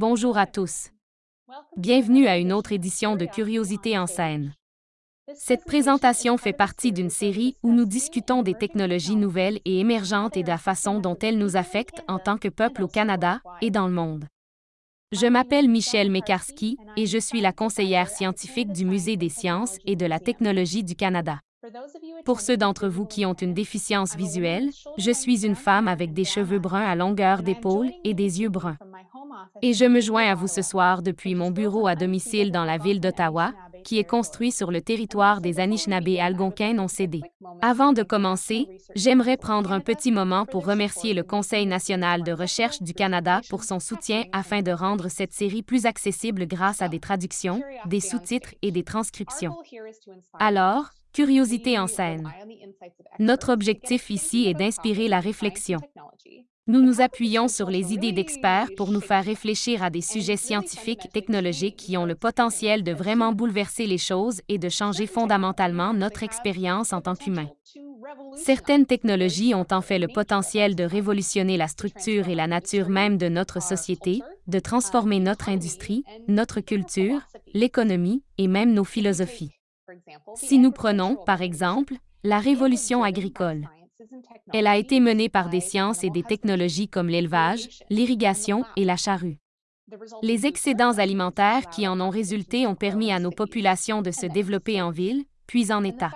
Bonjour à tous. Bienvenue à une autre édition de Curiosité en scène. Cette présentation fait partie d'une série où nous discutons des technologies nouvelles et émergentes et de la façon dont elles nous affectent en tant que peuple au Canada et dans le monde. Je m'appelle Michelle Mekarski et je suis la conseillère scientifique du Musée des sciences et de la technologie du Canada. Pour ceux d'entre vous qui ont une déficience visuelle, je suis une femme avec des cheveux bruns à longueur d'épaule et des yeux bruns. Et je me joins à vous ce soir depuis mon bureau à domicile dans la ville d'Ottawa, qui est construit sur le territoire des Anishinaabe algonquins non cédés. Avant de commencer, j'aimerais prendre un petit moment pour remercier le Conseil national de recherche du Canada pour son soutien afin de rendre cette série plus accessible grâce à des traductions, des sous-titres et des transcriptions. Alors, Curiosité en scène. Notre objectif ici est d'inspirer la réflexion. Nous nous appuyons sur les idées d'experts pour nous faire réfléchir à des sujets scientifiques et technologiques qui ont le potentiel de vraiment bouleverser les choses et de changer fondamentalement notre expérience en tant qu'humain. Certaines technologies ont en fait le potentiel de révolutionner la structure et la nature même de notre société, de transformer notre industrie, notre culture, l'économie et même nos philosophies. Si nous prenons, par exemple, la révolution agricole, elle a été menée par des sciences et des technologies comme l'élevage, l'irrigation et la charrue. Les excédents alimentaires qui en ont résulté ont permis à nos populations de se développer en ville, puis en État.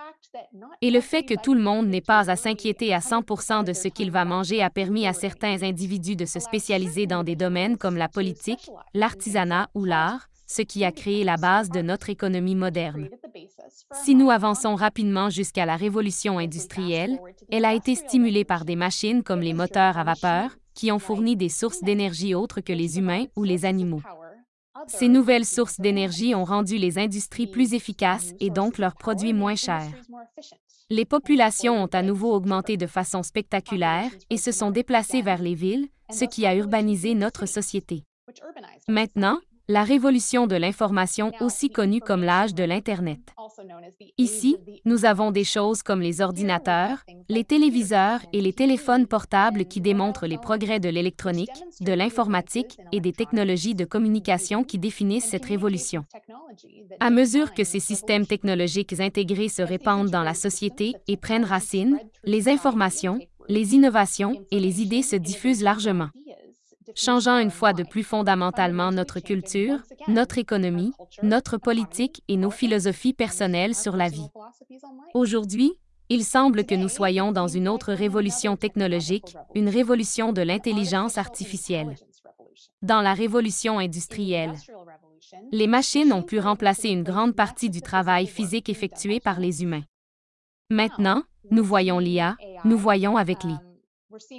Et le fait que tout le monde n'ait pas à s'inquiéter à 100% de ce qu'il va manger a permis à certains individus de se spécialiser dans des domaines comme la politique, l'artisanat ou l'art, ce qui a créé la base de notre économie moderne. Si nous avançons rapidement jusqu'à la révolution industrielle, elle a été stimulée par des machines comme les moteurs à vapeur, qui ont fourni des sources d'énergie autres que les humains ou les animaux. Ces nouvelles sources d'énergie ont rendu les industries plus efficaces et donc leurs produits moins chers. Les populations ont à nouveau augmenté de façon spectaculaire et se sont déplacées vers les villes, ce qui a urbanisé notre société. Maintenant, la révolution de l'information aussi connue comme l'âge de l'Internet. Ici, nous avons des choses comme les ordinateurs, les téléviseurs et les téléphones portables qui démontrent les progrès de l'électronique, de l'informatique et des technologies de communication qui définissent cette révolution. À mesure que ces systèmes technologiques intégrés se répandent dans la société et prennent racine, les informations, les innovations et les idées se diffusent largement changeant une fois de plus fondamentalement notre culture, notre économie, notre politique et nos philosophies personnelles sur la vie. Aujourd'hui, il semble que nous soyons dans une autre révolution technologique, une révolution de l'intelligence artificielle. Dans la révolution industrielle, les machines ont pu remplacer une grande partie du travail physique effectué par les humains. Maintenant, nous voyons l'IA, nous voyons avec l'I.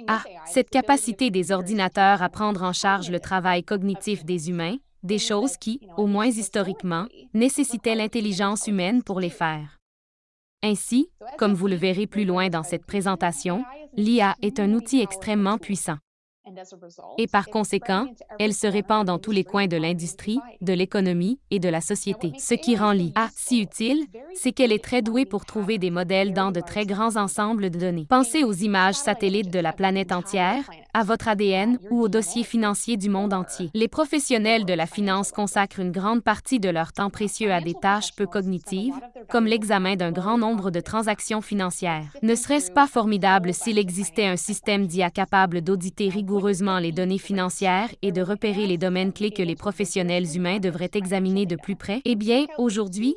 Ah, cette capacité des ordinateurs à prendre en charge le travail cognitif des humains, des choses qui, au moins historiquement, nécessitaient l'intelligence humaine pour les faire. Ainsi, comme vous le verrez plus loin dans cette présentation, l'IA est un outil extrêmement puissant. Et par conséquent, elle se répand dans tous les coins de l'industrie, de l'économie et de la société. Ce qui rend l'IA si utile, c'est qu'elle est très douée pour trouver des modèles dans de très grands ensembles de données. Pensez aux images satellites de la planète entière, à votre ADN ou aux dossiers financiers du monde entier. Les professionnels de la finance consacrent une grande partie de leur temps précieux à des tâches peu cognitives, comme l'examen d'un grand nombre de transactions financières. Ne serait-ce pas formidable s'il existait un système d'IA capable d'auditer rigoureusement les données financières et de repérer les domaines clés que les professionnels humains devraient examiner de plus près? Eh bien, aujourd'hui,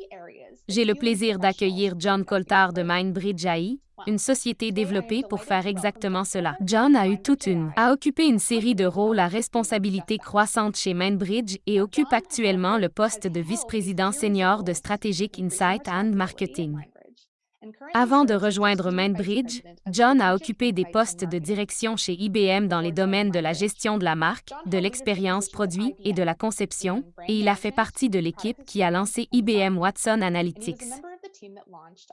j'ai le plaisir d'accueillir John Coltard de Mindbridge AI, une société développée pour faire exactement cela. John a eu toute une, a occupé une série de rôles à responsabilité croissante chez Mindbridge et occupe actuellement le poste de vice-président senior de Strategic Insight and Marketing. Avant de rejoindre Mainbridge, John a occupé des postes de direction chez IBM dans les domaines de la gestion de la marque, de l'expérience produit et de la conception, et il a fait partie de l'équipe qui a lancé IBM Watson Analytics.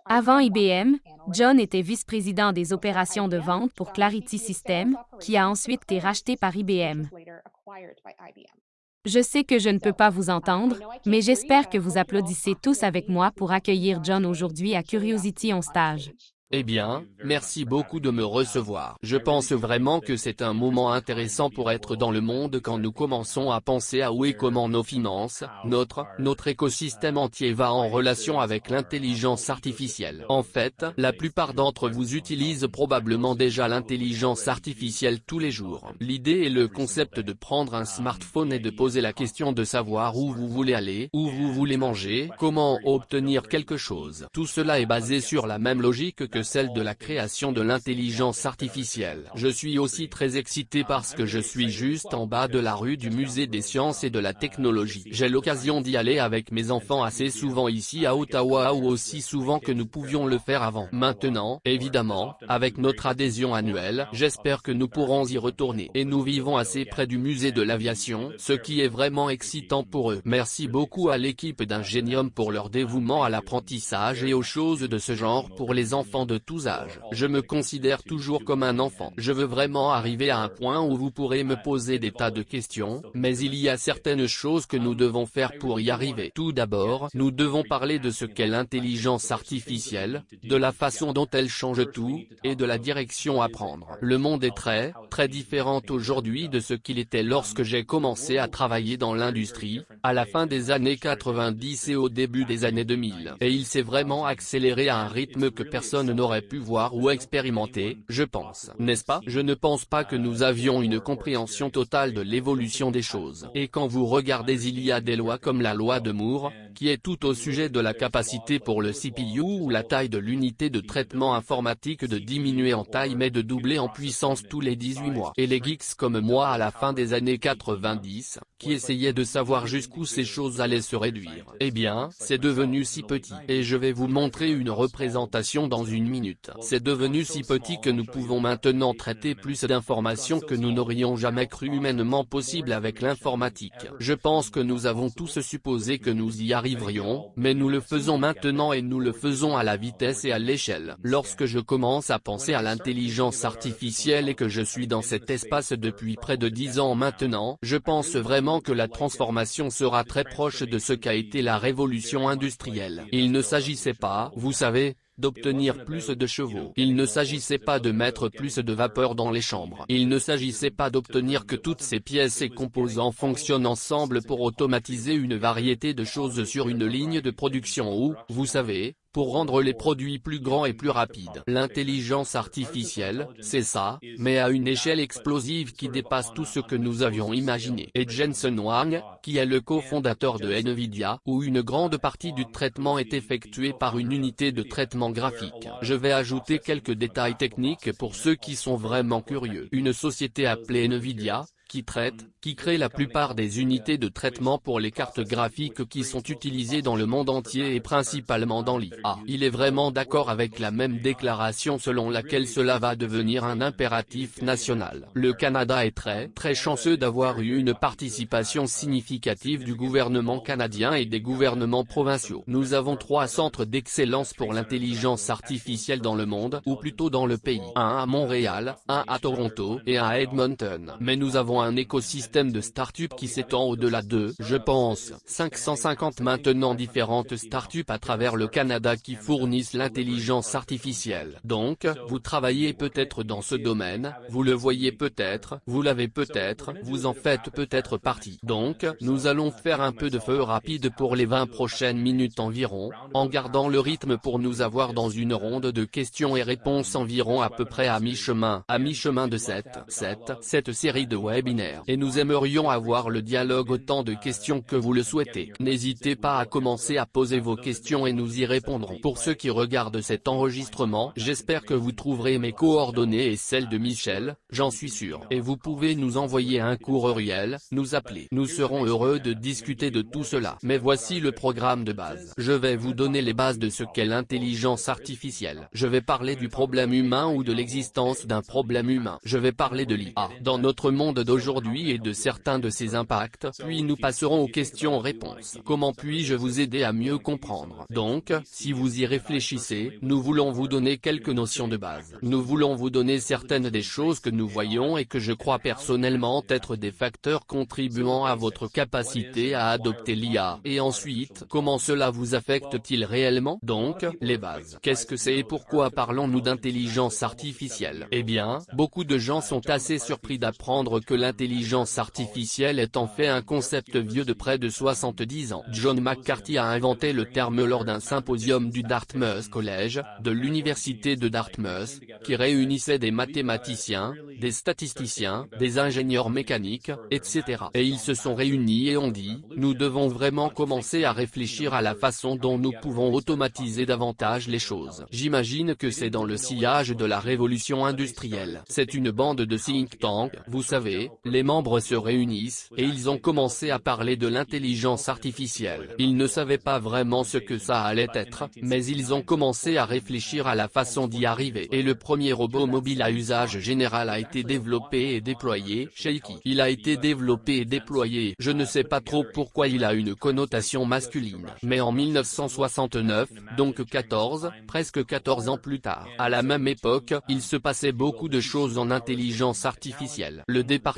Avant IBM, John était vice-président des opérations de vente pour Clarity Systems, qui a ensuite été racheté par IBM. Je sais que je ne peux pas vous entendre, mais j'espère que vous applaudissez tous avec moi pour accueillir John aujourd'hui à Curiosity on Stage. Eh bien, merci beaucoup de me recevoir. Je pense vraiment que c'est un moment intéressant pour être dans le monde quand nous commençons à penser à où et comment nos finances, notre, notre écosystème entier va en relation avec l'intelligence artificielle. En fait, la plupart d'entre vous utilisent probablement déjà l'intelligence artificielle tous les jours. L'idée est le concept de prendre un smartphone et de poser la question de savoir où vous voulez aller, où vous voulez manger, comment obtenir quelque chose. Tout cela est basé sur la même logique que celle de la création de l'intelligence artificielle. Je suis aussi très excité parce que je suis juste en bas de la rue du musée des sciences et de la technologie. J'ai l'occasion d'y aller avec mes enfants assez souvent ici à Ottawa ou aussi souvent que nous pouvions le faire avant. Maintenant, évidemment, avec notre adhésion annuelle, j'espère que nous pourrons y retourner. Et nous vivons assez près du musée de l'aviation, ce qui est vraiment excitant pour eux. Merci beaucoup à l'équipe d'Ingenium pour leur dévouement à l'apprentissage et aux choses de ce genre pour les enfants de tous âges. Je me considère toujours comme un enfant. Je veux vraiment arriver à un point où vous pourrez me poser des tas de questions, mais il y a certaines choses que nous devons faire pour y arriver. Tout d'abord, nous devons parler de ce qu'est l'intelligence artificielle, de la façon dont elle change tout, et de la direction à prendre. Le monde est très, très différent aujourd'hui de ce qu'il était lorsque j'ai commencé à travailler dans l'industrie, à la fin des années 90 et au début des années 2000. Et il s'est vraiment accéléré à un rythme que personne aurait pu voir ou expérimenter, je pense. N'est-ce pas? Je ne pense pas que nous avions une compréhension totale de l'évolution des choses. Et quand vous regardez il y a des lois comme la loi de Moore, qui est tout au sujet de la capacité pour le CPU ou la taille de l'unité de traitement informatique de diminuer en taille mais de doubler en puissance tous les 18 mois. Et les geeks comme moi à la fin des années 90, qui essayaient de savoir jusqu'où ces choses allaient se réduire. Eh bien, c'est devenu si petit. Et je vais vous montrer une représentation dans une C'est devenu si petit que nous pouvons maintenant traiter plus d'informations que nous n'aurions jamais cru humainement possible avec l'informatique. Je pense que nous avons tous supposé que nous y arriverions, mais nous le faisons maintenant et nous le faisons à la vitesse et à l'échelle. Lorsque je commence à penser à l'intelligence artificielle et que je suis dans cet espace depuis près de dix ans maintenant, je pense vraiment que la transformation sera très proche de ce qu'a été la révolution industrielle. Il ne s'agissait pas, vous savez, d'obtenir plus de chevaux. Il ne s'agissait pas de mettre plus de vapeur dans les chambres. Il ne s'agissait pas d'obtenir que toutes ces pièces et composants fonctionnent ensemble pour automatiser une variété de choses sur une ligne de production ou, vous savez, pour rendre les produits plus grands et plus rapides. L'intelligence artificielle, c'est ça, mais à une échelle explosive qui dépasse tout ce que nous avions imaginé. Et Jensen Huang, qui est le cofondateur de Nvidia, où une grande partie du traitement est effectuée par une unité de traitement graphique. Je vais ajouter quelques détails techniques pour ceux qui sont vraiment curieux. Une société appelée Nvidia, qui traite, qui crée la plupart des unités de traitement pour les cartes graphiques qui sont utilisées dans le monde entier et principalement dans l'IA. Il est vraiment d'accord avec la même déclaration selon laquelle cela va devenir un impératif national. Le Canada est très, très chanceux d'avoir eu une participation significative du gouvernement canadien et des gouvernements provinciaux. Nous avons trois centres d'excellence pour l'intelligence artificielle dans le monde, ou plutôt dans le pays. Un à Montréal, un à Toronto, et un à Edmonton. Mais nous avons un écosystème de start-up qui s'étend au-delà de, je pense, 550 maintenant différentes start-up à travers le Canada qui fournissent l'intelligence artificielle. Donc, vous travaillez peut-être dans ce domaine, vous le voyez peut-être, vous l'avez peut-être, vous en faites peut-être partie. Donc, nous allons faire un peu de feu rapide pour les 20 prochaines minutes environ, en gardant le rythme pour nous avoir dans une ronde de questions et réponses environ à peu près à mi-chemin, à mi-chemin de cette, cette, cette série de webinaires et nous aimerions avoir le dialogue autant de questions que vous le souhaitez. N'hésitez pas à commencer à poser vos questions et nous y répondrons. Pour ceux qui regardent cet enregistrement, j'espère que vous trouverez mes coordonnées et celles de Michel, j'en suis sûr. Et vous pouvez nous envoyer un courriel, nous appeler. Nous serons heureux de discuter de tout cela. Mais voici le programme de base. Je vais vous donner les bases de ce qu'est l'intelligence artificielle. Je vais parler du problème humain ou de l'existence d'un problème humain. Je vais parler de l'IA. Dans notre monde et de certains de ses impacts, puis nous passerons aux questions-réponses. Comment puis-je vous aider à mieux comprendre? Donc, si vous y réfléchissez, nous voulons vous donner quelques notions de base. Nous voulons vous donner certaines des choses que nous voyons et que je crois personnellement être des facteurs contribuant à votre capacité à adopter l'IA. Et ensuite, comment cela vous affecte-t-il réellement? Donc, les bases. Qu'est-ce que c'est et pourquoi parlons-nous d'intelligence artificielle? Eh bien, beaucoup de gens sont assez surpris d'apprendre que l'intelligence artificielle est en fait un concept vieux de près de 70 ans. John McCarthy a inventé le terme lors d'un symposium du Dartmouth College, de l'université de Dartmouth, qui réunissait des mathématiciens, des statisticiens, des ingénieurs mécaniques, etc. Et ils se sont réunis et ont dit, nous devons vraiment commencer à réfléchir à la façon dont nous pouvons automatiser davantage les choses. J'imagine que c'est dans le sillage de la révolution industrielle. C'est une bande de think tank, vous savez, les membres se réunissent, et ils ont commencé à parler de l'intelligence artificielle. Ils ne savaient pas vraiment ce que ça allait être, mais ils ont commencé à réfléchir à la façon d'y arriver. Et le premier robot mobile à usage général a été développé et déployé, Shaky. Il a été développé et déployé, je ne sais pas trop pourquoi il a une connotation masculine, mais en 1969, donc 14, presque 14 ans plus tard. À la même époque, il se passait beaucoup de choses en intelligence artificielle.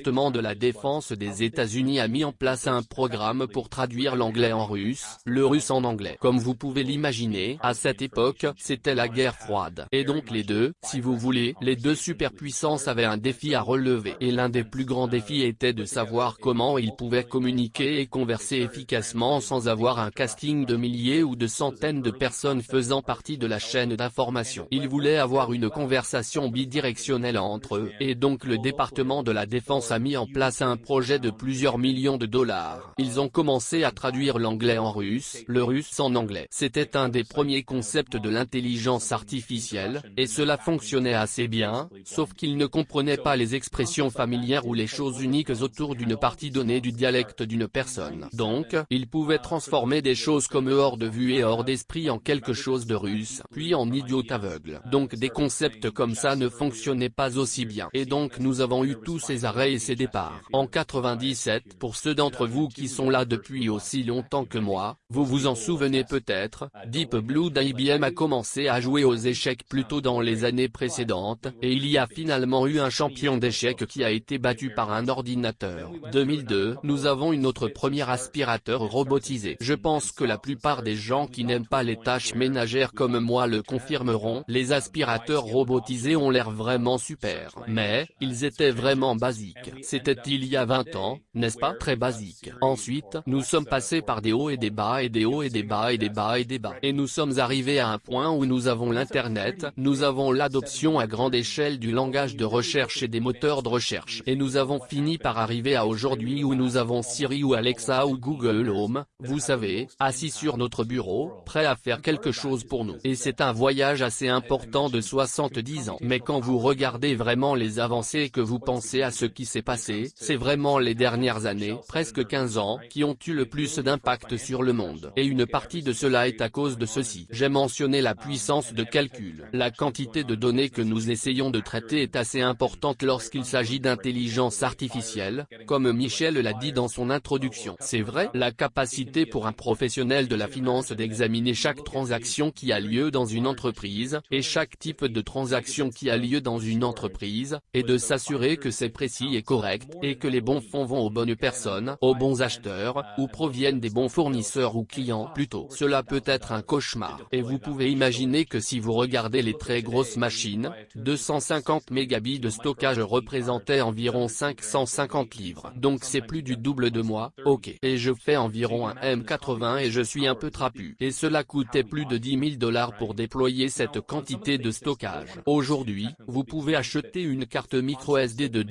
De la défense des États-Unis a mis en place un programme pour traduire l'anglais en russe, le russe en anglais. Comme vous pouvez l'imaginer, à cette époque, c'était la guerre froide. Et donc les deux, si vous voulez, les deux superpuissances avaient un défi à relever. Et l'un des plus grands défis était de savoir comment ils pouvaient communiquer et converser efficacement sans avoir un casting de milliers ou de centaines de personnes faisant partie de la chaîne d'information. Ils voulaient avoir une conversation bidirectionnelle entre eux, et donc le département de la défense a mis en place un projet de plusieurs millions de dollars. Ils ont commencé à traduire l'anglais en russe, le russe en anglais. C'était un des premiers concepts de l'intelligence artificielle, et cela fonctionnait assez bien, sauf qu'ils ne comprenaient pas les expressions familières ou les choses uniques autour d'une partie donnée du dialecte d'une personne. Donc, ils pouvaient transformer des choses comme hors de vue et hors d'esprit en quelque chose de russe, puis en idiot aveugle. Donc des concepts comme ça ne fonctionnaient pas aussi bien. Et donc nous avons eu tous ces arrêts et départs. En 97, pour ceux d'entre vous qui sont là depuis aussi longtemps que moi, vous vous en souvenez peut-être, Deep Blue d'IBM a commencé à jouer aux échecs plutôt dans les années précédentes, et il y a finalement eu un champion d'échecs qui a été battu par un ordinateur. 2002, nous avons une autre première aspirateur robotisé. Je pense que la plupart des gens qui n'aiment pas les tâches ménagères comme moi le confirmeront, les aspirateurs robotisés ont l'air vraiment super. Mais, ils étaient vraiment basiques. C'était il y a 20 ans, n'est-ce pas? Très basique. Ensuite, nous sommes passés par des hauts et des bas et des hauts et des bas et des bas et des bas. Et nous sommes arrivés à un point où nous avons l'internet, nous avons l'adoption à grande échelle du langage de recherche et des moteurs de recherche. Et nous avons fini par arriver à aujourd'hui où nous avons Siri ou Alexa ou Google Home, vous savez, assis sur notre bureau, prêt à faire quelque chose pour nous. Et c'est un voyage assez important de 70 ans. Mais quand vous regardez vraiment les avancées et que vous pensez à ce qui s'est c'est vraiment les dernières années, presque 15 ans, qui ont eu le plus d'impact sur le monde. Et une partie de cela est à cause de ceci. J'ai mentionné la puissance de calcul. La quantité de données que nous essayons de traiter est assez importante lorsqu'il s'agit d'intelligence artificielle, comme Michel l'a dit dans son introduction. C'est vrai, la capacité pour un professionnel de la finance d'examiner chaque transaction qui a lieu dans une entreprise, et chaque type de transaction qui a lieu dans une entreprise, et de s'assurer que c'est précis et correct, et que les bons fonds vont aux bonnes personnes, aux bons acheteurs, ou proviennent des bons fournisseurs ou clients plutôt. Cela peut être un cauchemar. Et vous pouvez imaginer que si vous regardez les très grosses machines, 250 mégabits de stockage représentaient environ 550 livres. Donc c'est plus du double de moi, ok. Et je fais environ un M80 et je suis un peu trapu. Et cela coûtait plus de 10 000 dollars pour déployer cette quantité de stockage. Aujourd'hui, vous pouvez acheter une carte micro SD de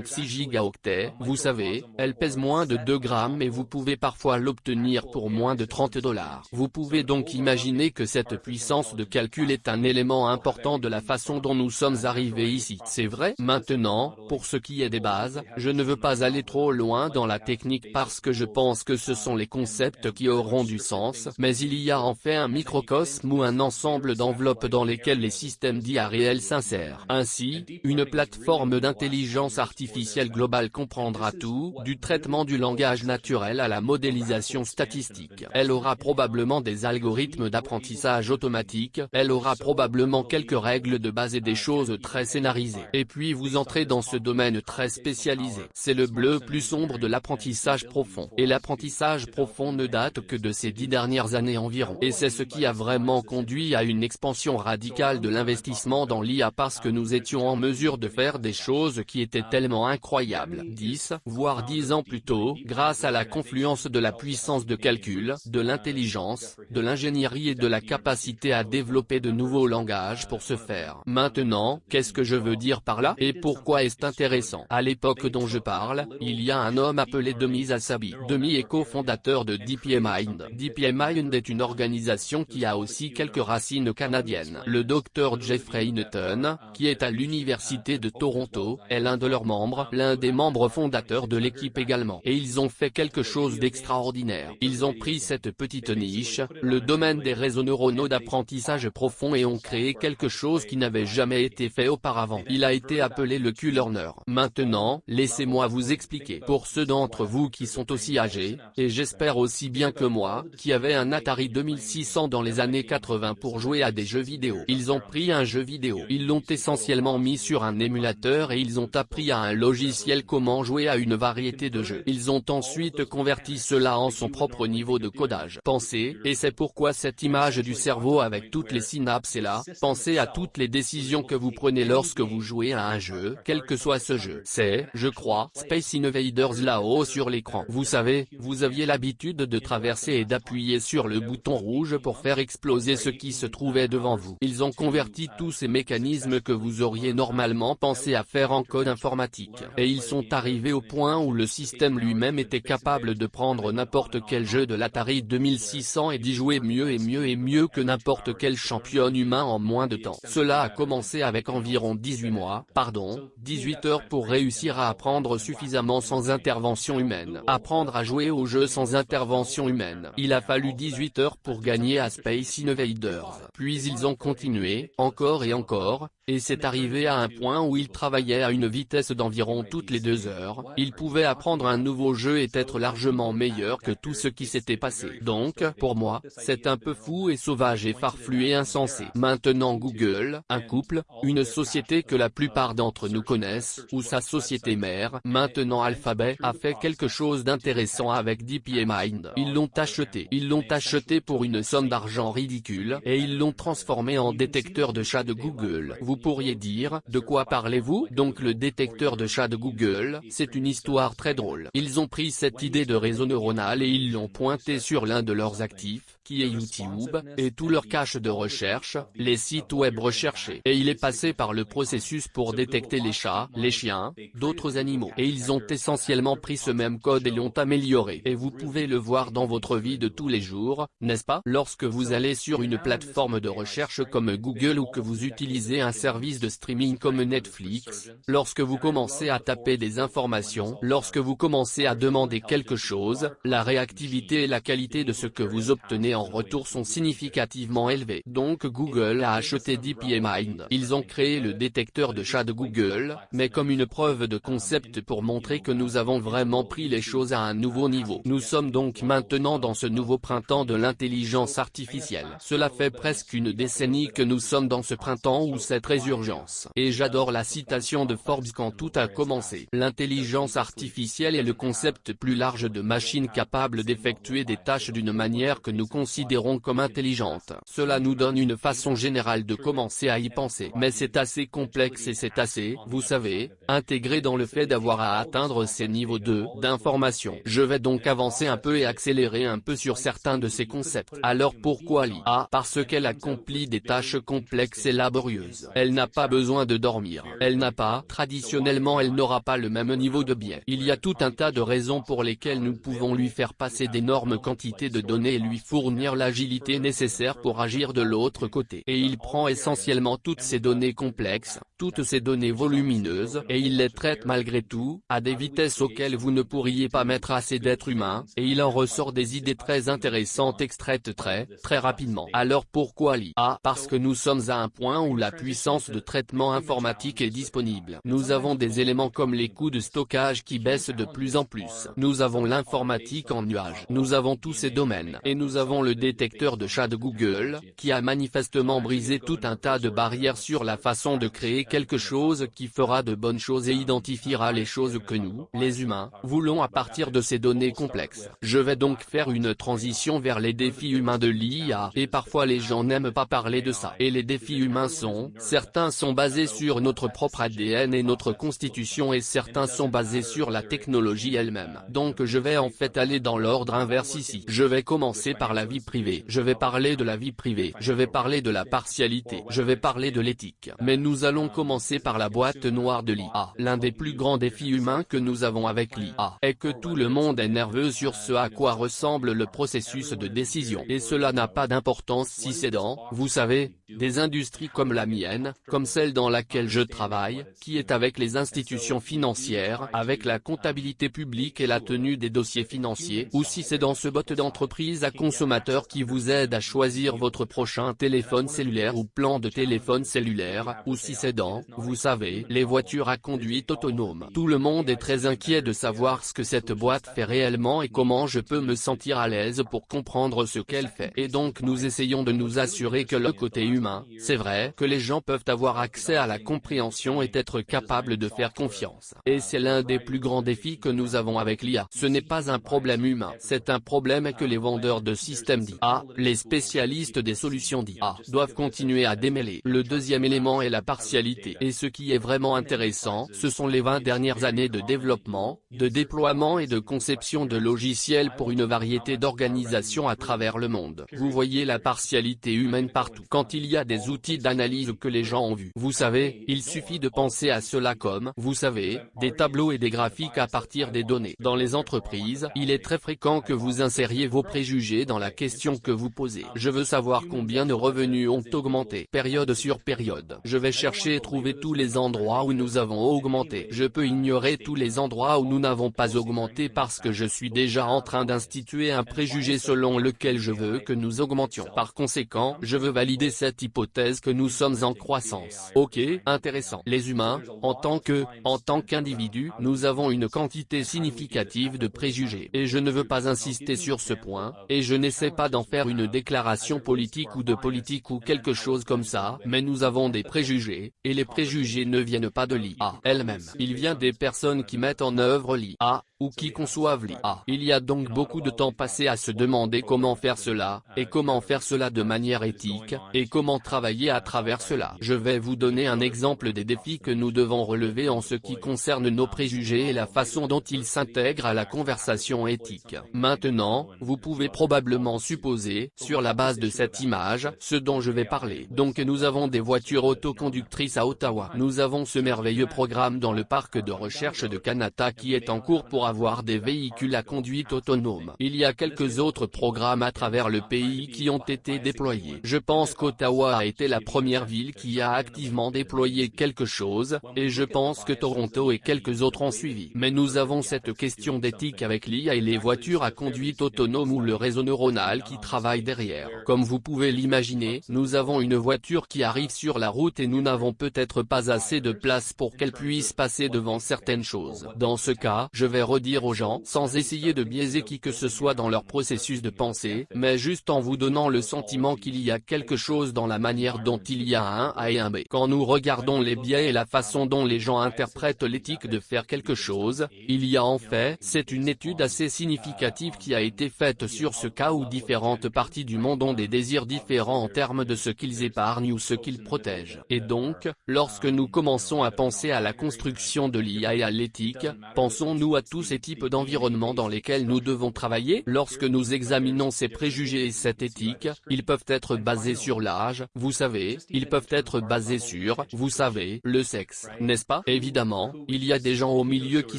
256 gigaoctets, vous savez, elle pèse moins de 2 grammes et vous pouvez parfois l'obtenir pour moins de 30 dollars. Vous pouvez donc imaginer que cette puissance de calcul est un élément important de la façon dont nous sommes arrivés ici. C'est vrai Maintenant, pour ce qui est des bases, je ne veux pas aller trop loin dans la technique parce que je pense que ce sont les concepts qui auront du sens, mais il y a en fait un microcosme ou un ensemble d'enveloppes dans lesquelles les systèmes d'IA réels s'insèrent. Ainsi, une plateforme d'intelligence artificielle artificielle globale comprendra tout, du traitement du langage naturel à la modélisation statistique. Elle aura probablement des algorithmes d'apprentissage automatique, elle aura probablement quelques règles de base et des choses très scénarisées. Et puis vous entrez dans ce domaine très spécialisé. C'est le bleu plus sombre de l'apprentissage profond. Et l'apprentissage profond ne date que de ces dix dernières années environ. Et c'est ce qui a vraiment conduit à une expansion radicale de l'investissement dans l'IA parce que nous étions en mesure de faire des choses qui étaient tellement incroyables. 10, voire 10 ans plus tôt, grâce à la confluence de la puissance de calcul, de l'intelligence, de l'ingénierie et de la capacité à développer de nouveaux langages pour ce faire. Maintenant, qu'est-ce que je veux dire par là et pourquoi est-ce intéressant? À l'époque dont je parle, il y a un homme appelé Demi Asabi. Demi est cofondateur de DeepMind. DeepMind est une organisation qui a aussi quelques racines canadiennes. Le docteur Jeffrey Hinton, qui est à l'université de Toronto, est l'un de leurs membres, l'un des membres fondateurs de l'équipe également. Et ils ont fait quelque chose d'extraordinaire. Ils ont pris cette petite niche, le domaine des réseaux neuronaux d'apprentissage profond et ont créé quelque chose qui n'avait jamais été fait auparavant. Il a été appelé le Q-Learner. Maintenant, laissez-moi vous expliquer. Pour ceux d'entre vous qui sont aussi âgés, et j'espère aussi bien que moi, qui avaient un Atari 2600 dans les années 80 pour jouer à des jeux vidéo. Ils ont pris un jeu vidéo. Ils l'ont essentiellement mis sur un émulateur et ils ont appris à un logiciel comment jouer à une variété de jeux. Ils ont ensuite converti cela en son propre niveau de codage. Pensez, et c'est pourquoi cette image du cerveau avec toutes les synapses est là, pensez à toutes les décisions que vous prenez lorsque vous jouez à un jeu, quel que soit ce jeu. C'est, je crois, Space Invaders là-haut sur l'écran. Vous savez, vous aviez l'habitude de traverser et d'appuyer sur le bouton rouge pour faire exploser ce qui se trouvait devant vous. Ils ont converti tous ces mécanismes que vous auriez normalement pensé à faire en code informatique. Et ils sont arrivés au point où le système lui-même était capable de prendre n'importe quel jeu de l'Atari 2600 et d'y jouer mieux et mieux et mieux que n'importe quel champion humain en moins de temps. Cela a commencé avec environ 18 mois, pardon, 18 heures pour réussir à apprendre suffisamment sans intervention humaine. Apprendre à jouer au jeu sans intervention humaine. Il a fallu 18 heures pour gagner à Space Invaders. Puis ils ont continué, encore et encore, et c'est arrivé à un point où ils travaillaient à une vitesse d'environ toutes les deux heures, ils pouvaient apprendre un nouveau jeu et être largement meilleur que tout ce qui s'était passé. Donc, pour moi, c'est un peu fou et sauvage et farfelu et insensé. Maintenant Google, un couple, une société que la plupart d'entre nous connaissent, ou sa société mère, maintenant Alphabet, a fait quelque chose d'intéressant avec DeepMind. Ils l'ont acheté. Ils l'ont acheté pour une somme d'argent ridicule, et ils l'ont transformé en détecteur de chat de Google. Pourriez dire, de quoi parlez-vous? Donc le détecteur de chat de Google, c'est une histoire très drôle. Ils ont pris cette idée de réseau neuronal et ils l'ont pointé sur l'un de leurs actifs, qui est YouTube, et tout leur cache de recherche, les sites web recherchés. Et il est passé par le processus pour détecter les chats, les chiens, d'autres animaux. Et ils ont essentiellement pris ce même code et l'ont amélioré. Et vous pouvez le voir dans votre vie de tous les jours, n'est-ce pas? Lorsque vous allez sur une plateforme de recherche comme Google ou que vous utilisez un service de streaming comme Netflix, lorsque vous commencez à taper des informations, lorsque vous commencez à demander quelque chose, la réactivité et la qualité de ce que vous obtenez en retour sont significativement élevés. Donc Google a acheté DeepMind. Ils ont créé le détecteur de chat de Google, mais comme une preuve de concept pour montrer que nous avons vraiment pris les choses à un nouveau niveau. Nous sommes donc maintenant dans ce nouveau printemps de l'intelligence artificielle. Cela fait presque une décennie que nous sommes dans ce printemps où cette résurgence. Et j'adore la citation de Forbes quand tout a commencé. L'intelligence artificielle est le concept plus large de machines capables d'effectuer des tâches d'une manière que nous considérons comme intelligente. Cela nous donne une façon générale de commencer à y penser. Mais c'est assez complexe et c'est assez, vous savez, intégré dans le fait d'avoir à atteindre ces niveaux 2 d'information. Je vais donc avancer un peu et accélérer un peu sur certains de ces concepts. Alors pourquoi l'IA Parce qu'elle accomplit des tâches complexes et laborieuses. Elle n'a pas besoin de dormir. Elle n'a pas, traditionnellement elle n'aura pas le même niveau de biais. Il y a tout un tas de raisons pour lesquelles nous pouvons lui faire passer d'énormes quantités de données et lui fournir l'agilité nécessaire pour agir de l'autre côté. Et il prend essentiellement toutes ces données complexes, toutes ces données volumineuses, et il les traite malgré tout, à des vitesses auxquelles vous ne pourriez pas mettre assez d'êtres humains, et il en ressort des idées très intéressantes extraites très, très rapidement. Alors pourquoi l'IA Parce que nous sommes à un point où la puissance de traitement informatique est disponible. Nous avons des éléments comme les coûts de stockage qui baissent de plus en plus. Nous avons l'informatique en nuage. Nous avons tous ces domaines. Et nous avons le détecteur de chat de Google, qui a manifestement brisé tout un tas de barrières sur la façon de créer quelque chose qui fera de bonnes choses et identifiera les choses que nous, les humains, voulons à partir de ces données complexes. Je vais donc faire une transition vers les défis humains de l'IA, et parfois les gens n'aiment pas parler de ça. Et les défis humains sont, certains sont basés sur notre propre ADN et notre constitution et certains sont basés sur la technologie elle-même. Donc je vais en fait aller dans l'ordre inverse ici. Je vais commencer par la vie privée. Je vais parler de la vie privée. Je vais parler de la partialité. Je vais parler de l'éthique. Mais nous allons commencer par la boîte noire de l'IA. L'un des plus grands défis humains que nous avons avec l'IA est que tout le monde est nerveux sur ce à quoi ressemble le processus de décision. Et cela n'a pas d'importance si c'est dans, vous savez, des industries comme la mienne, comme celle dans laquelle je travaille, qui est avec les institutions financières, avec la comptabilité publique et la tenue des dossiers financiers, ou si c'est dans ce bot d'entreprise à consommateurs qui vous aide à choisir votre prochain téléphone cellulaire ou plan de téléphone cellulaire, ou si c'est dans, vous savez, les voitures à conduite autonome. Tout le monde est très inquiet de savoir ce que cette boîte fait réellement et comment je peux me sentir à l'aise pour comprendre ce qu'elle fait. Et donc nous essayons de nous assurer que le côté humain c'est vrai que les gens peuvent avoir accès à la compréhension et être capables de faire confiance. Et c'est l'un des plus grands défis que nous avons avec l'IA. Ce n'est pas un problème humain, c'est un problème que les vendeurs de systèmes d'IA, les spécialistes des solutions d'IA, doivent continuer à démêler. Le deuxième élément est la partialité. Et ce qui est vraiment intéressant, ce sont les 20 dernières années de développement, de déploiement et de conception de logiciels pour une variété d'organisations à travers le monde. Vous voyez la partialité humaine partout. Quand il il y a des outils d'analyse que les gens ont vus. Vous savez, il suffit de penser à cela comme, vous savez, des tableaux et des graphiques à partir des données. Dans les entreprises, il est très fréquent que vous insériez vos préjugés dans la question que vous posez. Je veux savoir combien de revenus ont augmenté, période sur période. Je vais chercher et trouver tous les endroits où nous avons augmenté. Je peux ignorer tous les endroits où nous n'avons pas augmenté parce que je suis déjà en train d'instituer un préjugé selon lequel je veux que nous augmentions. Par conséquent, je veux valider cette hypothèse que nous sommes en croissance. Ok, intéressant. Les humains, en tant que, en tant qu'individus, nous avons une quantité significative de préjugés. Et je ne veux pas insister sur ce point, et je n'essaie pas d'en faire une déclaration politique ou de politique ou quelque chose comme ça, mais nous avons des préjugés, et les préjugés ne viennent pas de l'IA elle-même. Il vient des personnes qui mettent en œuvre l'IA, ou qui conçoivent l'IA. Il y a donc beaucoup de temps passé à se demander comment faire cela, et comment faire cela de manière éthique, et comment travailler à travers cela. Je vais vous donner un exemple des défis que nous devons relever en ce qui concerne nos préjugés et la façon dont ils s'intègrent à la conversation éthique. Maintenant, vous pouvez probablement supposer, sur la base de cette image, ce dont je vais parler. Donc nous avons des voitures autoconductrices à Ottawa. Nous avons ce merveilleux programme dans le parc de recherche de Canada qui est en cours pour avoir des véhicules à conduite autonome. Il y a quelques autres programmes à travers le pays qui ont été déployés. Je pense qu'Ottawa a été la première ville qui a activement déployé quelque chose, et je pense que Toronto et quelques autres ont suivi. Mais nous avons cette question d'éthique avec l'IA et les voitures à conduite autonome ou le réseau neuronal qui travaille derrière. Comme vous pouvez l'imaginer, nous avons une voiture qui arrive sur la route et nous n'avons peut-être pas assez de place pour qu'elle puisse passer devant certaines choses. Dans ce cas, je vais dire aux gens, sans essayer de biaiser qui que ce soit dans leur processus de pensée, mais juste en vous donnant le sentiment qu'il y a quelque chose dans la manière dont il y a un A et un B. Quand nous regardons les biais et la façon dont les gens interprètent l'éthique de faire quelque chose, il y a en fait, c'est une étude assez significative qui a été faite sur ce cas où différentes parties du monde ont des désirs différents en termes de ce qu'ils épargnent ou ce qu'ils protègent. Et donc, lorsque nous commençons à penser à la construction de l'IA et à l'éthique, pensons-nous à tous ces types d'environnements dans lesquels nous devons travailler. Lorsque nous examinons ces préjugés et cette éthique, ils peuvent être basés sur l'âge, vous savez, ils peuvent être basés sur, vous savez, le sexe, n'est-ce pas? Évidemment, il y a des gens au milieu qui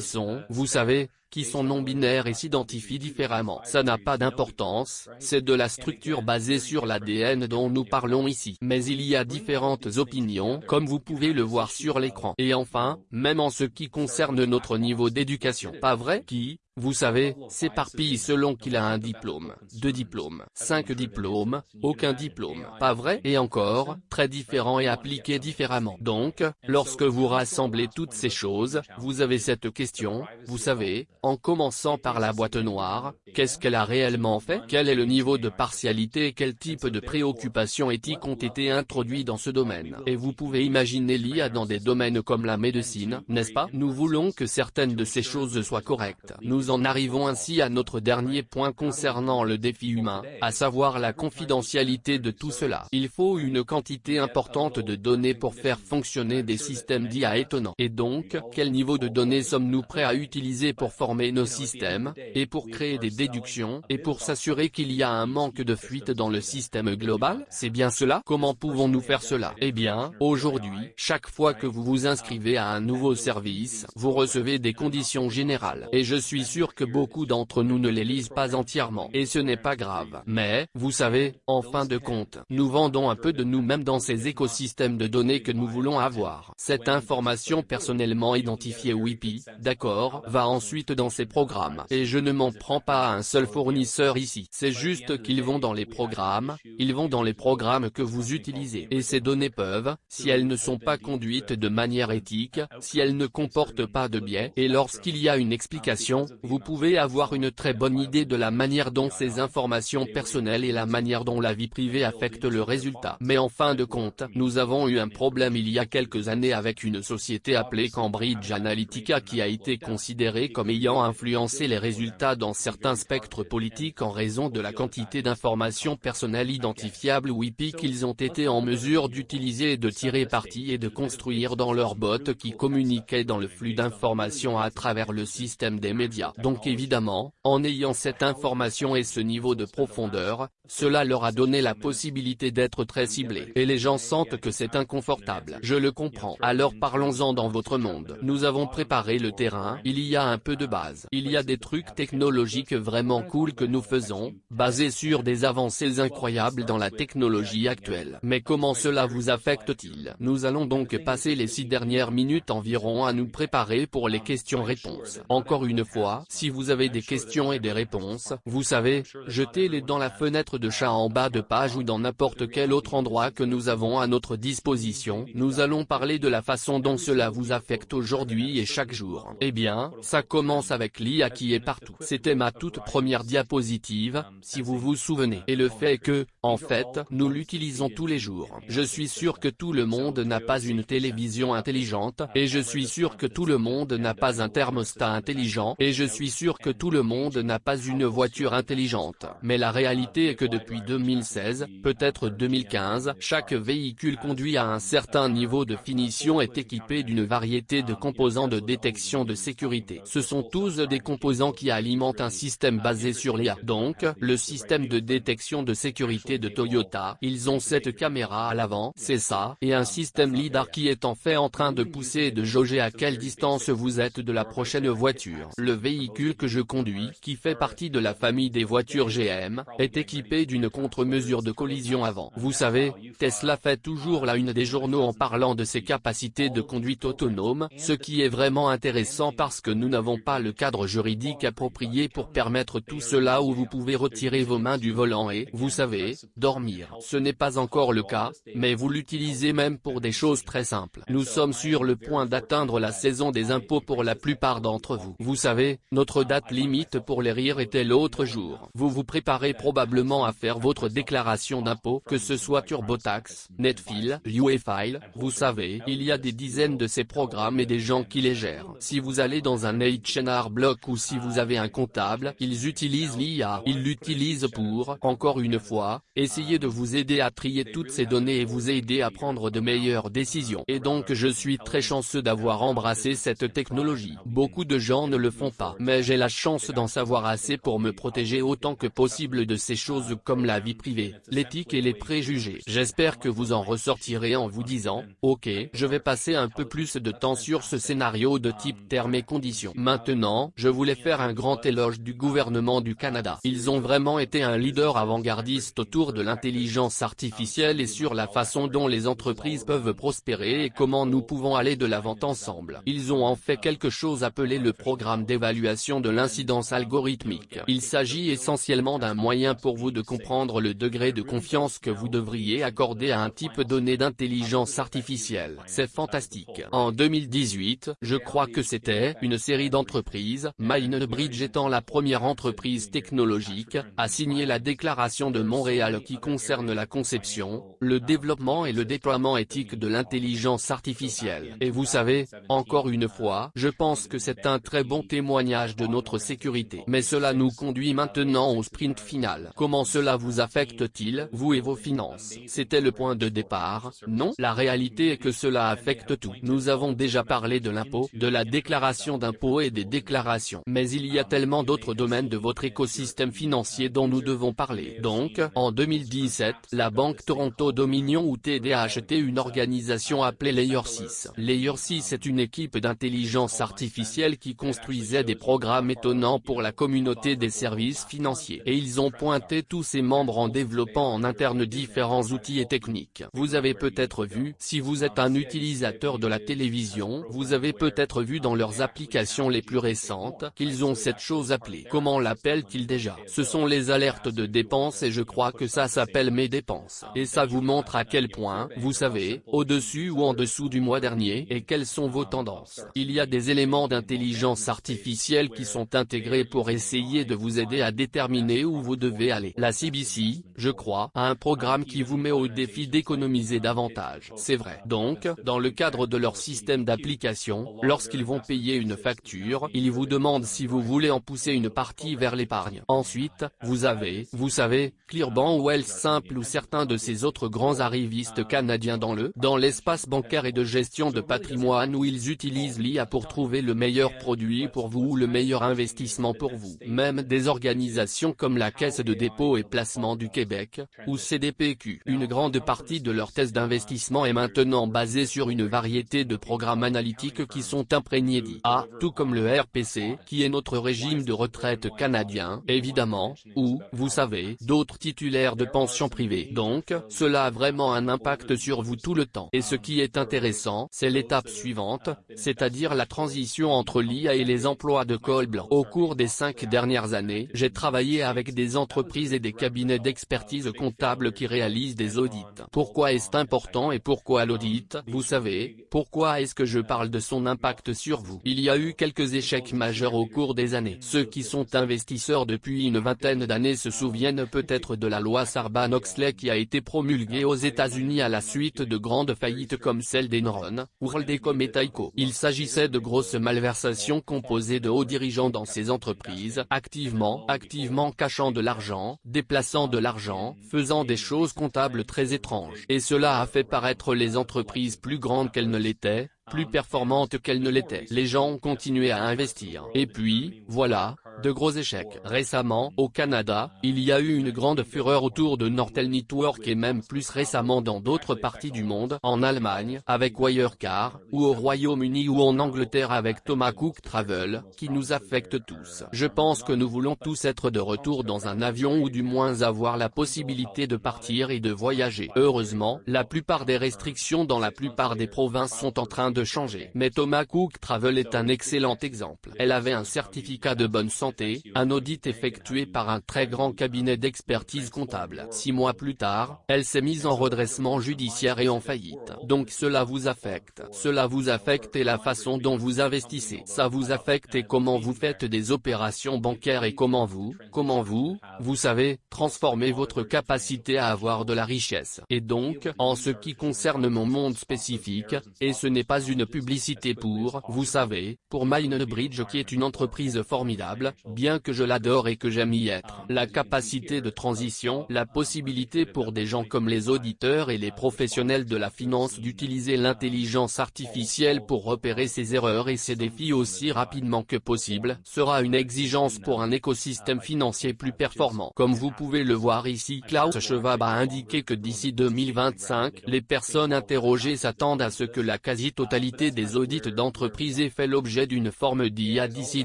sont, vous savez, qui sont non-binaires et s'identifient différemment. Ça n'a pas d'importance, c'est de la structure basée sur l'ADN dont nous parlons ici. Mais il y a différentes opinions, comme vous pouvez le voir sur l'écran. Et enfin, même en ce qui concerne notre niveau d'éducation. Pas vrai? Qui, vous savez, s'éparpille selon qu'il a un diplôme, deux diplômes, cinq diplômes, aucun diplôme, pas vrai? Et encore, très différent et appliqué différemment. Donc, lorsque vous rassemblez toutes ces choses, vous avez cette question, vous savez, en commençant par la boîte noire, qu'est-ce qu'elle a réellement fait? Quel est le niveau de partialité? Et quel type de préoccupations éthiques ont été introduits dans ce domaine? Et vous pouvez imaginer l'IA dans des domaines comme la médecine, n'est-ce pas? Nous voulons que certaines de ces choses soient correctes. Nous en arrivons ainsi à notre dernier point concernant le défi humain, à savoir la confidentialité de tout cela. Il faut une quantité importante de données pour faire fonctionner des systèmes d'IA étonnants. Et donc, quel niveau de données sommes-nous prêts à utiliser pour former nos systèmes, et pour créer des déductions, et pour s'assurer qu'il y a un manque de fuite dans le système global? C'est bien cela? Comment pouvons-nous faire cela? Eh bien, aujourd'hui, chaque fois que vous vous inscrivez à un nouveau service, vous recevez des conditions générales. Et je suis sûr que beaucoup d'entre nous ne les lisent pas entièrement. Et ce n'est pas grave. Mais, vous savez, en fin de compte, nous vendons un peu de nous-mêmes dans ces écosystèmes de données que nous voulons avoir. Cette information personnellement identifiée WIPI, d'accord, va ensuite dans ces programmes. Et je ne m'en prends pas à un seul fournisseur ici. C'est juste qu'ils vont dans les programmes, ils vont dans les programmes que vous utilisez. Et ces données peuvent, si elles ne sont pas conduites de manière éthique, si elles ne comportent pas de biais, et lorsqu'il y a une explication, vous pouvez avoir une très bonne idée de la manière dont ces informations personnelles et la manière dont la vie privée affectent le résultat. Mais en fin de compte, nous avons eu un problème il y a quelques années avec une société appelée Cambridge Analytica qui a été considérée comme ayant influencé les résultats dans certains spectres politiques en raison de la quantité d'informations personnelles identifiables WIPI qu'ils ont été en mesure d'utiliser et de tirer parti et de construire dans leurs bots qui communiquaient dans le flux d'informations à travers le système des médias. Donc évidemment, en ayant cette information et ce niveau de profondeur, cela leur a donné la possibilité d'être très ciblés. Et les gens sentent que c'est inconfortable. Je le comprends. Alors parlons-en dans votre monde. Nous avons préparé le terrain, il y a un peu de base. Il y a des trucs technologiques vraiment cool que nous faisons, basés sur des avancées incroyables dans la technologie actuelle. Mais comment cela vous affecte-t-il? Nous allons donc passer les six dernières minutes environ à nous préparer pour les questions-réponses. Encore une fois, si vous avez des questions et des réponses, vous savez, jetez-les dans la fenêtre de chat en bas de page ou dans n'importe quel autre endroit que nous avons à notre disposition. Nous allons parler de la façon dont cela vous affecte aujourd'hui et chaque jour. Eh bien, ça commence avec l'IA qui est partout. C'était ma toute première diapositive, si vous vous souvenez. Et le fait que, en fait, nous l'utilisons tous les jours. Je suis sûr que tout le monde n'a pas une télévision intelligente, et je suis sûr que tout le monde n'a pas un thermostat intelligent, et je suis sûr que tout le monde n'a pas une voiture intelligente. Mais la réalité est que depuis 2016, peut-être 2015, chaque véhicule conduit à un certain niveau de finition est équipé d'une variété de composants de détection de sécurité. Ce sont tous des composants qui alimentent un système basé sur l'IA. Donc, le système de détection de sécurité de Toyota, ils ont cette caméra à l'avant, c'est ça, et un système LIDAR qui est en fait en train de pousser et de jauger à quelle distance vous êtes de la prochaine voiture. Le véhicule que je conduis, qui fait partie de la famille des voitures GM, est équipé d'une contre-mesure de collision avant. Vous savez, Tesla fait toujours la une des journaux en parlant de ses capacités de conduite autonome, ce qui est vraiment intéressant parce que nous n'avons pas le cadre juridique approprié pour permettre tout cela où vous pouvez retirer vos mains du volant et, vous savez, dormir. Ce n'est pas encore le cas, mais vous l'utilisez même pour des choses très simples. Nous sommes sur le point d'atteindre la saison des impôts pour la plupart d'entre vous. Vous savez, notre date limite pour les rires était l'autre jour. Vous vous préparez probablement à faire votre déclaration d'impôt, que ce soit TurboTax, Netfil, UEFile, vous savez, il y a des dizaines de ces programmes et des gens qui les gèrent. Si vous allez dans un H&R Block ou si vous avez un comptable, ils utilisent l'IA. Ils l'utilisent pour, encore une fois, essayer de vous aider à trier toutes ces données et vous aider à prendre de meilleures décisions. Et donc je suis très chanceux d'avoir embrassé cette technologie. Beaucoup de gens ne le font pas. Mais j'ai la chance d'en savoir assez pour me protéger autant que possible de ces choses comme la vie privée, l'éthique et les préjugés. J'espère que vous en ressortirez en vous disant, ok, je vais passer un peu plus de temps sur ce scénario de type termes et conditions. Maintenant, je voulais faire un grand éloge du gouvernement du Canada. Ils ont vraiment été un leader avant-gardiste autour de l'intelligence artificielle et sur la façon dont les entreprises peuvent prospérer et comment nous pouvons aller de l'avant ensemble. Ils ont en fait quelque chose appelé le programme d'évaluation de l'incidence algorithmique. Il s'agit essentiellement d'un moyen pour vous de comprendre le degré de confiance que vous devriez accorder à un type donné d'intelligence artificielle. C'est fantastique. En 2018, je crois que c'était une série d'entreprises, Mindbridge étant la première entreprise technologique, a signé la déclaration de Montréal qui concerne la conception, le développement et le déploiement éthique de l'intelligence artificielle. Et vous savez, encore une fois, je pense que c'est un très bon témoignage de notre sécurité. Mais cela nous conduit maintenant au sprint final. Comment cela vous affecte-t-il, vous et vos finances? C'était le point de départ, non? La réalité est que cela affecte tout. Nous avons déjà parlé de l'impôt, de la déclaration d'impôt et des déclarations. Mais il y a tellement d'autres domaines de votre écosystème financier dont nous devons parler. Donc, en 2017, la Banque Toronto Dominion ou TD a acheté une organisation appelée Layer 6. Layer 6 est une équipe d'intelligence artificielle qui construisait des programmes étonnants pour la communauté des services financiers. Et ils ont pointé tous ses membres en développant en interne différents outils et techniques. Vous avez peut-être vu, si vous êtes un utilisateur de la télévision, vous avez peut-être vu dans leurs applications les plus récentes, qu'ils ont cette chose appelée. Comment l'appellent-ils déjà? Ce sont les alertes de dépenses et je crois que ça s'appelle mes dépenses. Et ça vous montre à quel point, vous savez, au-dessus ou en dessous du mois dernier, et quelles sont vos tendances. Il y a des éléments d'intelligence artificielle qui sont intégrés pour essayer de vous aider à déterminer où vous devez aller. CBC, je crois, a un programme qui vous met au défi d'économiser davantage. C'est vrai. Donc, dans le cadre de leur système d'application, lorsqu'ils vont payer une facture, ils vous demandent si vous voulez en pousser une partie vers l'épargne. Ensuite, vous avez, vous savez, Clearbank ou Wells Simple ou certains de ces autres grands arrivistes canadiens dans le, dans l'espace bancaire et de gestion de patrimoine où ils utilisent l'IA pour trouver le meilleur produit pour vous ou le meilleur investissement pour vous. Même des organisations comme la Caisse de dépôt et placement du Québec, ou CDPQ. Une grande partie de leur thèse d'investissement est maintenant basée sur une variété de programmes analytiques qui sont imprégnés d'IA, tout comme le RPC, qui est notre régime de retraite canadien, évidemment, ou, vous savez, d'autres titulaires de pensions privées. Donc, cela a vraiment un impact sur vous tout le temps. Et ce qui est intéressant, c'est l'étape suivante, c'est-à-dire la transition entre l'IA et les emplois de col blanc. Au cours des cinq dernières années, j'ai travaillé avec des entreprises et des cabinets d'expertise comptable qui réalisent des audits. Pourquoi est-ce important et pourquoi l'audit? Vous savez, pourquoi est-ce que je parle de son impact sur vous? Il y a eu quelques échecs majeurs au cours des années. Ceux qui sont investisseurs depuis une vingtaine d'années se souviennent peut-être de la loi Sarbanes-Oxley qui a été promulguée aux États-Unis à la suite de grandes faillites comme celle d'Enron, WorldEcom et Tyco. Il s'agissait de grosses malversations composées de hauts dirigeants dans ces entreprises, activement, activement cachant de l'argent, déplaçant de l'argent, faisant des choses comptables très étranges. Et cela a fait paraître les entreprises plus grandes qu'elles ne l'étaient, plus performantes qu'elles ne l'étaient. Les gens ont continué à investir. Et puis, voilà, de gros échecs. Récemment, au Canada, il y a eu une grande fureur autour de Nortel Network et même plus récemment dans d'autres parties du monde, en Allemagne, avec Wirecard, ou au Royaume-Uni ou en Angleterre avec Thomas Cook Travel, qui nous affecte tous. Je pense que nous voulons tous être de retour dans un avion ou du moins avoir la possibilité de partir et de voyager. Heureusement, la plupart des restrictions dans la plupart des provinces sont en train de changer. Mais Thomas Cook Travel est un excellent exemple. Elle avait un certificat de bonne santé, un audit effectué par un très grand cabinet d'expertise comptable. Six mois plus tard, elle s'est mise en redressement judiciaire et en faillite. Donc cela vous affecte. Cela vous affecte et la façon dont vous investissez. Ça vous affecte et comment vous faites des opérations bancaires et comment vous, comment vous, vous savez, transformez votre capacité à avoir de la richesse. Et donc, en ce qui concerne mon monde spécifique, et ce n'est pas une publicité pour, vous savez, pour Mindbridge qui est une entreprise formidable, bien que je l'adore et que j'aime y être. La capacité de transition, la possibilité pour des gens comme les auditeurs et les professionnels de la finance d'utiliser l'intelligence artificielle pour repérer ses erreurs et ses défis aussi rapidement que possible, sera une exigence pour un écosystème financier plus performant. Comme vous pouvez le voir ici Klaus Schwab a indiqué que d'ici 2025, les personnes interrogées s'attendent à ce que la quasi-totalité des audits d'entreprise ait fait l'objet d'une forme d'IA d'ici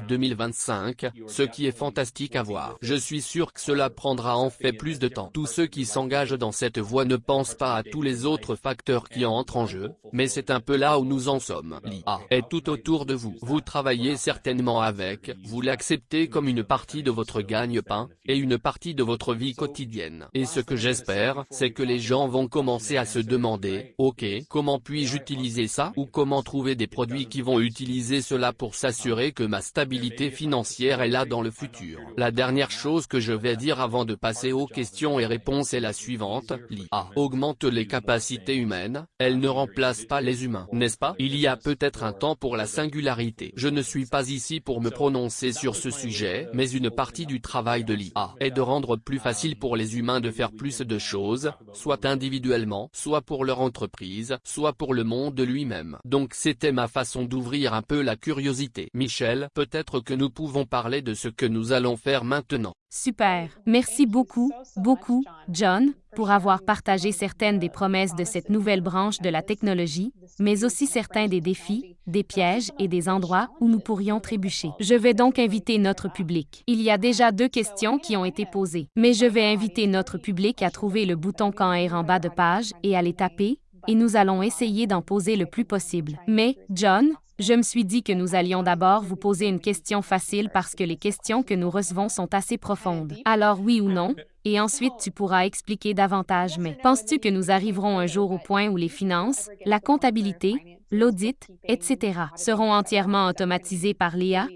2025, ce qui est fantastique à voir. Je suis sûr que cela prendra en fait plus de temps. Tous ceux qui s'engagent dans cette voie ne pensent pas à tous les autres facteurs qui entrent en jeu, mais c'est un peu là où nous en sommes. L'IA est tout autour de vous. Vous travaillez certainement avec, vous l'acceptez comme une partie de votre gagne-pain, et une partie de votre vie quotidienne. Et ce que j'espère, c'est que les gens vont commencer à se demander, ok, comment puis-je utiliser ça ou comment trouver des produits qui vont utiliser cela pour s'assurer que ma stabilité financière est là dans le futur. La dernière chose que je vais dire avant de passer aux questions et réponses est la suivante, l'IA augmente les capacités humaines, elle ne remplace pas les humains, n'est-ce pas? Il y a peut-être un temps pour la singularité. Je ne suis pas ici pour me prononcer sur ce sujet, mais une partie du travail de l'IA est de rendre plus facile pour les humains de faire plus de choses, soit individuellement, soit pour leur entreprise, soit pour le monde lui-même. Donc c'était ma façon d'ouvrir un peu la curiosité. Michel, peut-être que nous pouvons parler de ce que nous allons faire maintenant. Super. Merci beaucoup, beaucoup, John, pour avoir partagé certaines des promesses de cette nouvelle branche de la technologie, mais aussi certains des défis, des pièges et des endroits où nous pourrions trébucher. Je vais donc inviter notre public. Il y a déjà deux questions qui ont été posées, mais je vais inviter notre public à trouver le bouton quand air en bas de page et à les taper, et nous allons essayer d'en poser le plus possible. Mais, John, je me suis dit que nous allions d'abord vous poser une question facile parce que les questions que nous recevons sont assez profondes. Alors oui ou non, et ensuite tu pourras expliquer davantage. Mais penses-tu que nous arriverons un jour au point où les finances, la comptabilité, l'audit, etc. seront entièrement automatisées par l'IA?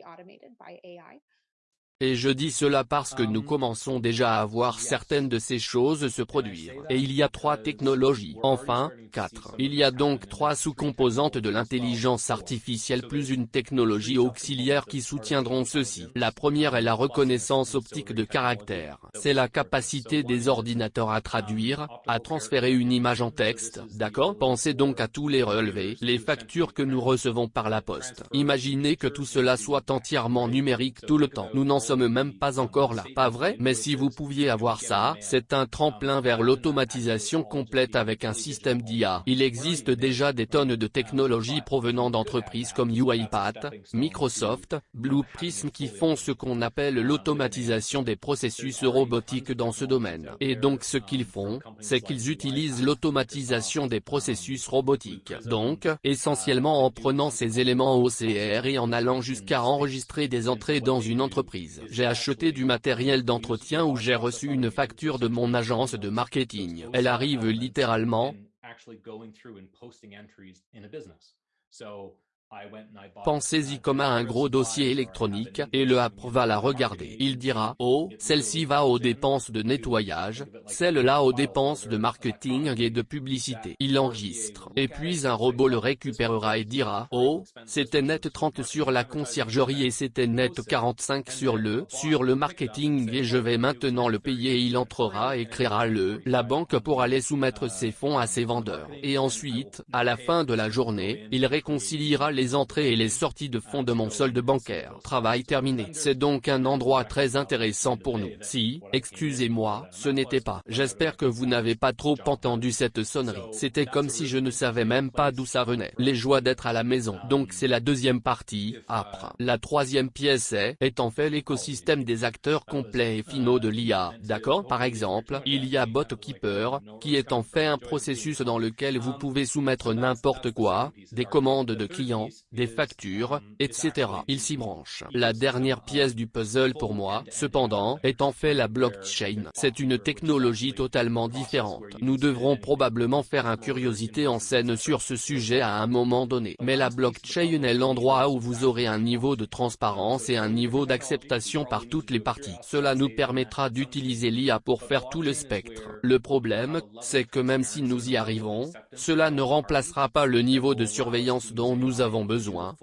Et je dis cela parce que nous commençons déjà à voir certaines de ces choses se produire. Et il y a trois technologies. Enfin, quatre. Il y a donc trois sous-composantes de l'intelligence artificielle plus une technologie auxiliaire qui soutiendront ceci. La première est la reconnaissance optique de caractère. C'est la capacité des ordinateurs à traduire, à transférer une image en texte, d'accord? Pensez donc à tous les relevés, les factures que nous recevons par la poste. Imaginez que tout cela soit entièrement numérique tout le temps. Nous n'en sommes même pas encore là. Pas vrai? Mais si vous pouviez avoir ça, c'est un tremplin vers l'automatisation complète avec un système d'IA. Il existe déjà des tonnes de technologies provenant d'entreprises comme UiPath, Microsoft, Blue Prism qui font ce qu'on appelle l'automatisation des processus robotiques dans ce domaine. Et donc ce qu'ils font, c'est qu'ils utilisent l'automatisation des processus robotiques. Donc, essentiellement en prenant ces éléments OCR et en allant jusqu'à enregistrer des entrées dans une entreprise. J'ai acheté du matériel d'entretien où j'ai reçu une facture de mon agence de marketing. Elle arrive littéralement Pensez-y comme à un gros dossier électronique, et le app va la regarder. Il dira, oh, celle-ci va aux dépenses de nettoyage, celle-là aux dépenses de marketing et de publicité. Il enregistre. Et puis un robot le récupérera et dira, oh, c'était net 30 sur la conciergerie et c'était net 45 sur le, sur le marketing et je vais maintenant le payer il entrera et créera le, la banque pour aller soumettre ses fonds à ses vendeurs. Et ensuite, à la fin de la journée, il réconciliera les entrées et les sorties de fonds de mon solde bancaire. Travail terminé. C'est donc un endroit très intéressant pour nous. Si, excusez-moi, ce n'était pas. J'espère que vous n'avez pas trop entendu cette sonnerie. C'était comme si je ne savais même pas d'où ça venait. Les joies d'être à la maison. Donc c'est la deuxième partie, après. La troisième pièce est, en fait l'écosystème des acteurs complets et finaux de l'IA. D'accord? Par exemple, il y a BotKeeper, qui est en fait un processus dans lequel vous pouvez soumettre n'importe quoi, des commandes de clients, des factures, etc. Il s'y branche. La dernière pièce du puzzle pour moi, cependant, est en fait la blockchain. C'est une technologie totalement différente. Nous devrons probablement faire un curiosité en scène sur ce sujet à un moment donné. Mais la blockchain est l'endroit où vous aurez un niveau de transparence et un niveau d'acceptation par toutes les parties. Cela nous permettra d'utiliser l'IA pour faire tout le spectre. Le problème, c'est que même si nous y arrivons, cela ne remplacera pas le niveau de surveillance dont nous avons besoin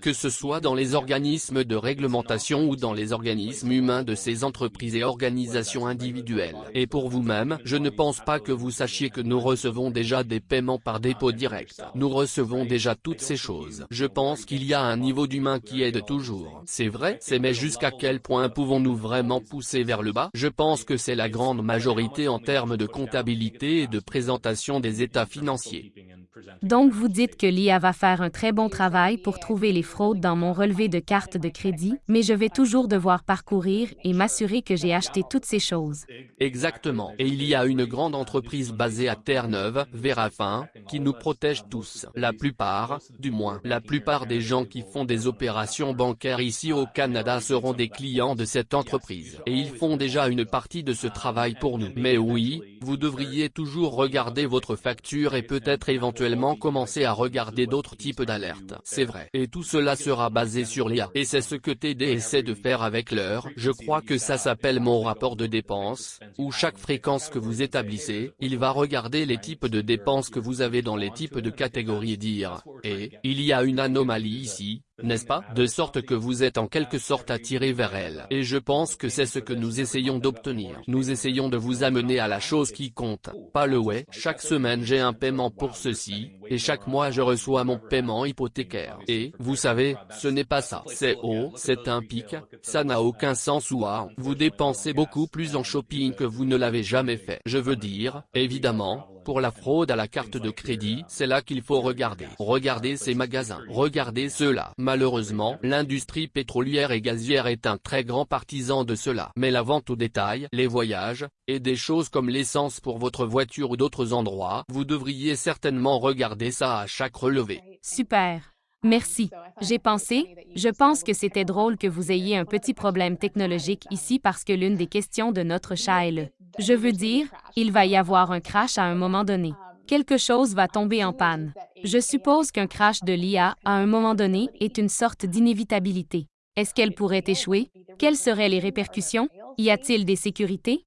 que ce soit dans les organismes de réglementation ou dans les organismes humains de ces entreprises et organisations individuelles. Et pour vous-même, je ne pense pas que vous sachiez que nous recevons déjà des paiements par dépôt direct. Nous recevons déjà toutes ces choses. Je pense qu'il y a un niveau d'humain qui aide toujours. C'est vrai, c'est mais jusqu'à quel point pouvons-nous vraiment pousser vers le bas? Je pense que c'est la grande majorité en termes de comptabilité et de présentation des états financiers. Donc vous dites que l'IA va faire un très bon travail pour trouver les fraudes dans mon relevé de carte de crédit, mais je vais toujours devoir parcourir et m'assurer que j'ai acheté toutes ces choses. Exactement. Et il y a une grande entreprise basée à Terre-Neuve, Verafin, qui nous protège tous. La plupart, du moins, la plupart des gens qui font des opérations bancaires ici au Canada seront des clients de cette entreprise. Et ils font déjà une partie de ce travail pour nous. Mais oui, vous devriez toujours regarder votre facture et peut-être éventuellement commencer à regarder d'autres types d'alertes. C'est vrai. Et tout cela sera basé sur l'IA. Et c'est ce que TD essaie de faire avec l'heure. Je crois que ça s'appelle mon rapport de dépenses, où chaque fréquence que vous établissez, il va regarder les types de dépenses que vous avez dans les types de catégories et dire, et, il y a une anomalie ici, n'est-ce pas? De sorte que vous êtes en quelque sorte attiré vers elle. Et je pense que c'est ce que nous essayons d'obtenir. Nous essayons de vous amener à la chose qui compte, pas le ouais. Chaque semaine j'ai un paiement pour ceci, et chaque mois je reçois mon paiement hypothécaire. Et, vous savez, ce n'est pas ça. C'est haut, c'est un pic, ça n'a aucun sens ou ah, vous dépensez beaucoup plus en shopping que vous ne l'avez jamais fait. Je veux dire, évidemment, pour la fraude à la carte de crédit, c'est là qu'il faut regarder. Regardez ces magasins. Regardez cela. Malheureusement, l'industrie pétrolière et gazière est un très grand partisan de cela. Mais la vente au détail, les voyages, et des choses comme l'essence pour votre voiture ou d'autres endroits, vous devriez certainement regarder ça à chaque relevé. Super. Merci. J'ai pensé, je pense que c'était drôle que vous ayez un petit problème technologique ici parce que l'une des questions de notre chat est le je veux dire, il va y avoir un crash à un moment donné. Quelque chose va tomber en panne. Je suppose qu'un crash de l'IA, à un moment donné, est une sorte d'inévitabilité. Est-ce qu'elle pourrait échouer? Quelles seraient les répercussions? Y a-t-il des sécurités?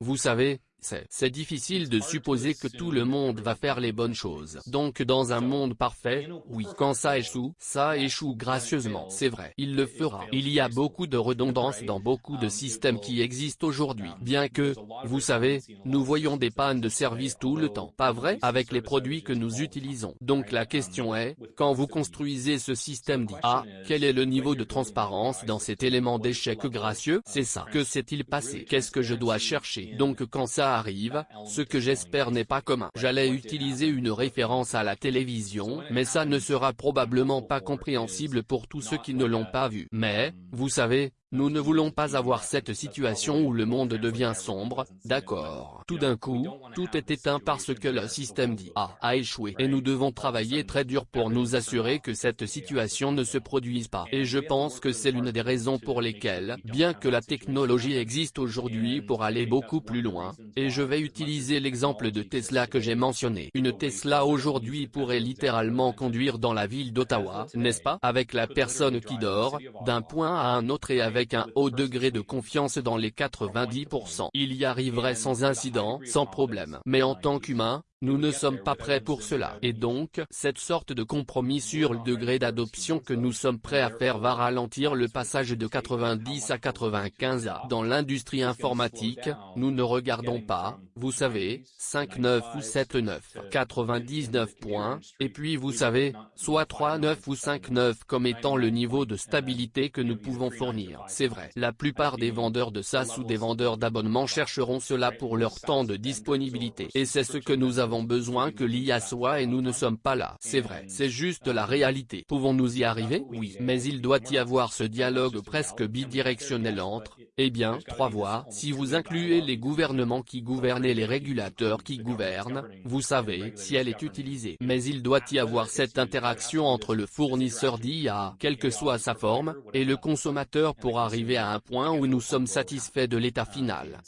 Vous savez, c'est difficile de supposer que tout le monde va faire les bonnes choses. Donc dans un monde parfait, oui, quand ça échoue, ça échoue gracieusement, c'est vrai, il le fera. Il y a beaucoup de redondance dans beaucoup de systèmes qui existent aujourd'hui, bien que, vous savez, nous voyons des pannes de service tout le temps, pas vrai, avec les produits que nous utilisons. Donc la question est, quand vous construisez ce système dit, ah, quel est le niveau de transparence dans cet élément d'échec gracieux? C'est ça. Que s'est-il passé? Qu'est-ce que je dois chercher? Donc quand ça arrive, ce que j'espère n'est pas commun. J'allais utiliser une référence à la télévision, mais ça ne sera probablement pas compréhensible pour tous ceux qui ne l'ont pas vu. Mais, vous savez, nous ne voulons pas avoir cette situation où le monde devient sombre, d'accord. Tout d'un coup, tout est éteint parce que le système dit A a échoué. Et nous devons travailler très dur pour nous assurer que cette situation ne se produise pas. Et je pense que c'est l'une des raisons pour lesquelles, bien que la technologie existe aujourd'hui pour aller beaucoup plus loin, et je vais utiliser l'exemple de Tesla que j'ai mentionné. Une Tesla aujourd'hui pourrait littéralement conduire dans la ville d'Ottawa, n'est-ce pas? Avec la personne qui dort, d'un point à un autre et avec avec un haut degré de confiance dans les 90%. Il y arriverait sans incident, sans problème. Mais en tant qu'humain, nous ne sommes pas prêts pour cela. Et donc, cette sorte de compromis sur le degré d'adoption que nous sommes prêts à faire va ralentir le passage de 90 à 95 à. Dans l'industrie informatique, nous ne regardons pas, vous savez, 5-9 ou 7-9, 99 points, et puis vous savez, soit 3-9 ou 5-9 comme étant le niveau de stabilité que nous pouvons fournir. C'est vrai. La plupart des vendeurs de SaaS ou des vendeurs d'abonnements chercheront cela pour leur temps de disponibilité. Et c'est ce que nous avons besoin que l'IA soit et nous ne sommes pas là. C'est vrai, c'est juste la réalité. Pouvons-nous y arriver? Oui, mais il doit y avoir ce dialogue presque bidirectionnel entre, eh bien, trois voies, si vous incluez les gouvernements qui gouvernent et les régulateurs qui gouvernent, vous savez, si elle est utilisée. Mais il doit y avoir cette interaction entre le fournisseur d'IA, quelle que soit sa forme, et le consommateur pour arriver à un point où nous sommes satisfaits de l'état final.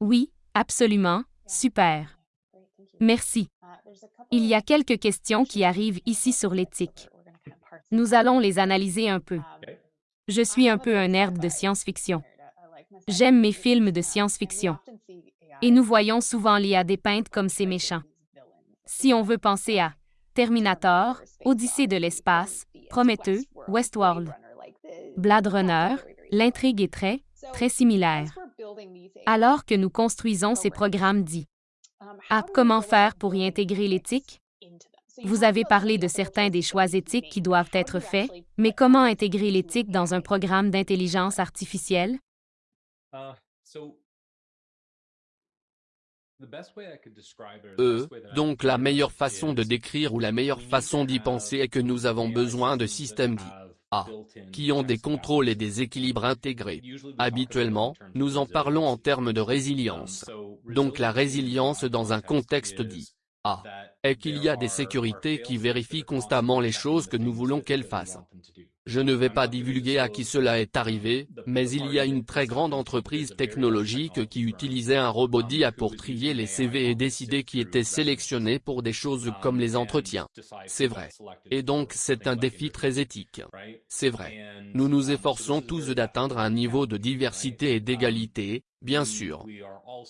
Oui, absolument, super. Merci. Il y a quelques questions qui arrivent ici sur l'éthique. Nous allons les analyser un peu. Je suis un peu un nerd de science-fiction. J'aime mes films de science-fiction. Et nous voyons souvent l'IA dépeinte comme ces méchants. Si on veut penser à Terminator, Odyssée de l'espace, Prometheus, Westworld, Blade Runner, l'intrigue est très, très similaire. Alors que nous construisons ces programmes dits. Ah, comment faire pour y intégrer l'éthique? Vous avez parlé de certains des choix éthiques qui doivent être faits, mais comment intégrer l'éthique dans un programme d'intelligence artificielle? Euh, donc la meilleure façon de décrire ou la meilleure façon d'y penser est que nous avons besoin de systèmes dits A, qui ont des contrôles et des équilibres intégrés. Habituellement, nous en parlons en termes de résilience. Donc la résilience dans un contexte dit A est qu'il y a des sécurités qui vérifient constamment les choses que nous voulons qu'elles fassent. Je ne vais pas divulguer à qui cela est arrivé, mais il y a une très grande entreprise technologique qui utilisait un robot d'IA pour trier les CV et décider qui était sélectionné pour des choses comme les entretiens. C'est vrai. Et donc c'est un défi très éthique. C'est vrai. Nous nous efforçons tous d'atteindre un niveau de diversité et d'égalité, bien sûr.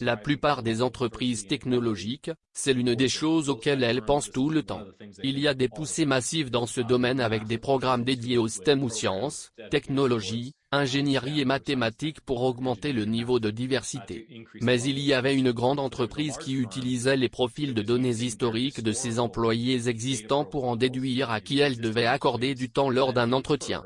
La plupart des entreprises technologiques, c'est l'une des choses auxquelles elles pensent tout le temps. Il y a des poussées massives dans ce domaine avec des programmes dédiés aux STEM ou sciences, technologies, ingénierie et mathématiques pour augmenter le niveau de diversité. Mais il y avait une grande entreprise qui utilisait les profils de données historiques de ses employés existants pour en déduire à qui elle devait accorder du temps lors d'un entretien.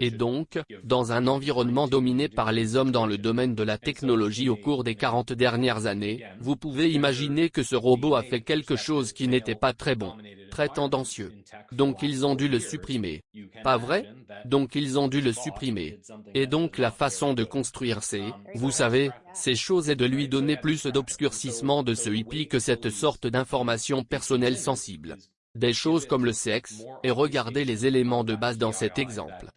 Et donc, dans un environnement dominé par les hommes dans le domaine de la technologie au cours des 40 dernières années, vous pouvez imaginer que ce robot a fait quelque chose qui n'était pas très bon, très tendancieux. Donc ils ont dû le supprimer. Pas vrai? Donc ils ont dû le supprimer. Et donc la façon de construire ces, vous savez, ces choses est de lui donner plus d'obscurcissement de ce hippie que cette sorte d'information personnelle sensible des choses comme le sexe, et regardez les éléments de base dans cet exemple.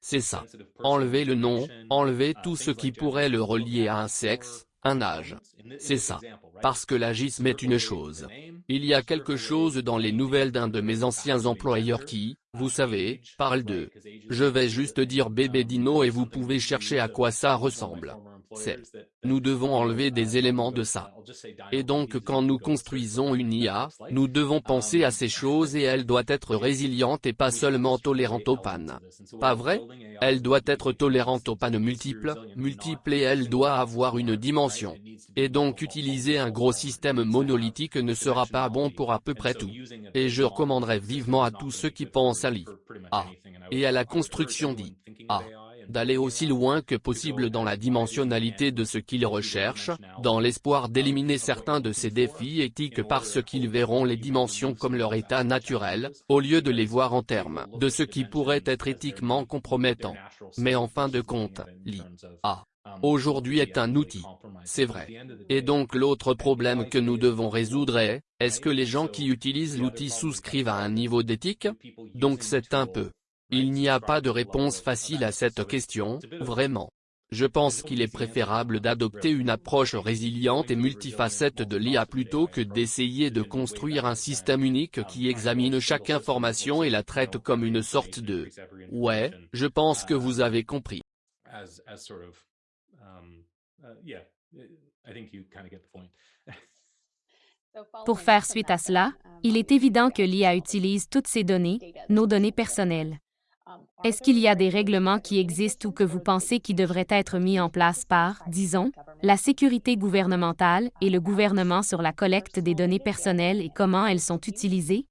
C'est ça. Enlevez le nom, enlevez tout ce qui pourrait le relier à un sexe, un âge. C'est ça. Parce que l'agisme est une chose. Il y a quelque chose dans les nouvelles d'un de mes anciens employeurs qui, vous savez, parle de « je vais juste dire bébé dino et vous pouvez chercher à quoi ça ressemble ». C'est. Nous devons enlever des éléments de ça. Et donc quand nous construisons une IA, nous devons penser à ces choses et elle doit être résiliente et pas seulement tolérante aux pannes. Pas vrai? Elle doit être tolérante aux pannes multiples, multiples et elle doit avoir une dimension. Et donc utiliser un gros système monolithique ne sera pas bon pour à peu près tout. Et je recommanderais vivement à tous ceux qui pensent à l'IA. Et à la construction d'IA d'aller aussi loin que possible dans la dimensionnalité de ce qu'ils recherchent, dans l'espoir d'éliminer certains de ces défis éthiques parce qu'ils verront les dimensions comme leur état naturel, au lieu de les voir en termes de ce qui pourrait être éthiquement compromettant. Mais en fin de compte, l'IA aujourd'hui est un outil. C'est vrai. Et donc l'autre problème que nous devons résoudre est, est-ce que les gens qui utilisent l'outil souscrivent à un niveau d'éthique? Donc c'est un peu il n'y a pas de réponse facile à cette question, vraiment. Je pense qu'il est préférable d'adopter une approche résiliente et multifacette de l'IA plutôt que d'essayer de construire un système unique qui examine chaque information et la traite comme une sorte de « ouais, je pense que vous avez compris ». Pour faire suite à cela, il est évident que l'IA utilise toutes ces données, nos données personnelles. Est-ce qu'il y a des règlements qui existent ou que vous pensez qui devraient être mis en place par, disons, la sécurité gouvernementale et le gouvernement sur la collecte des données personnelles et comment elles sont utilisées?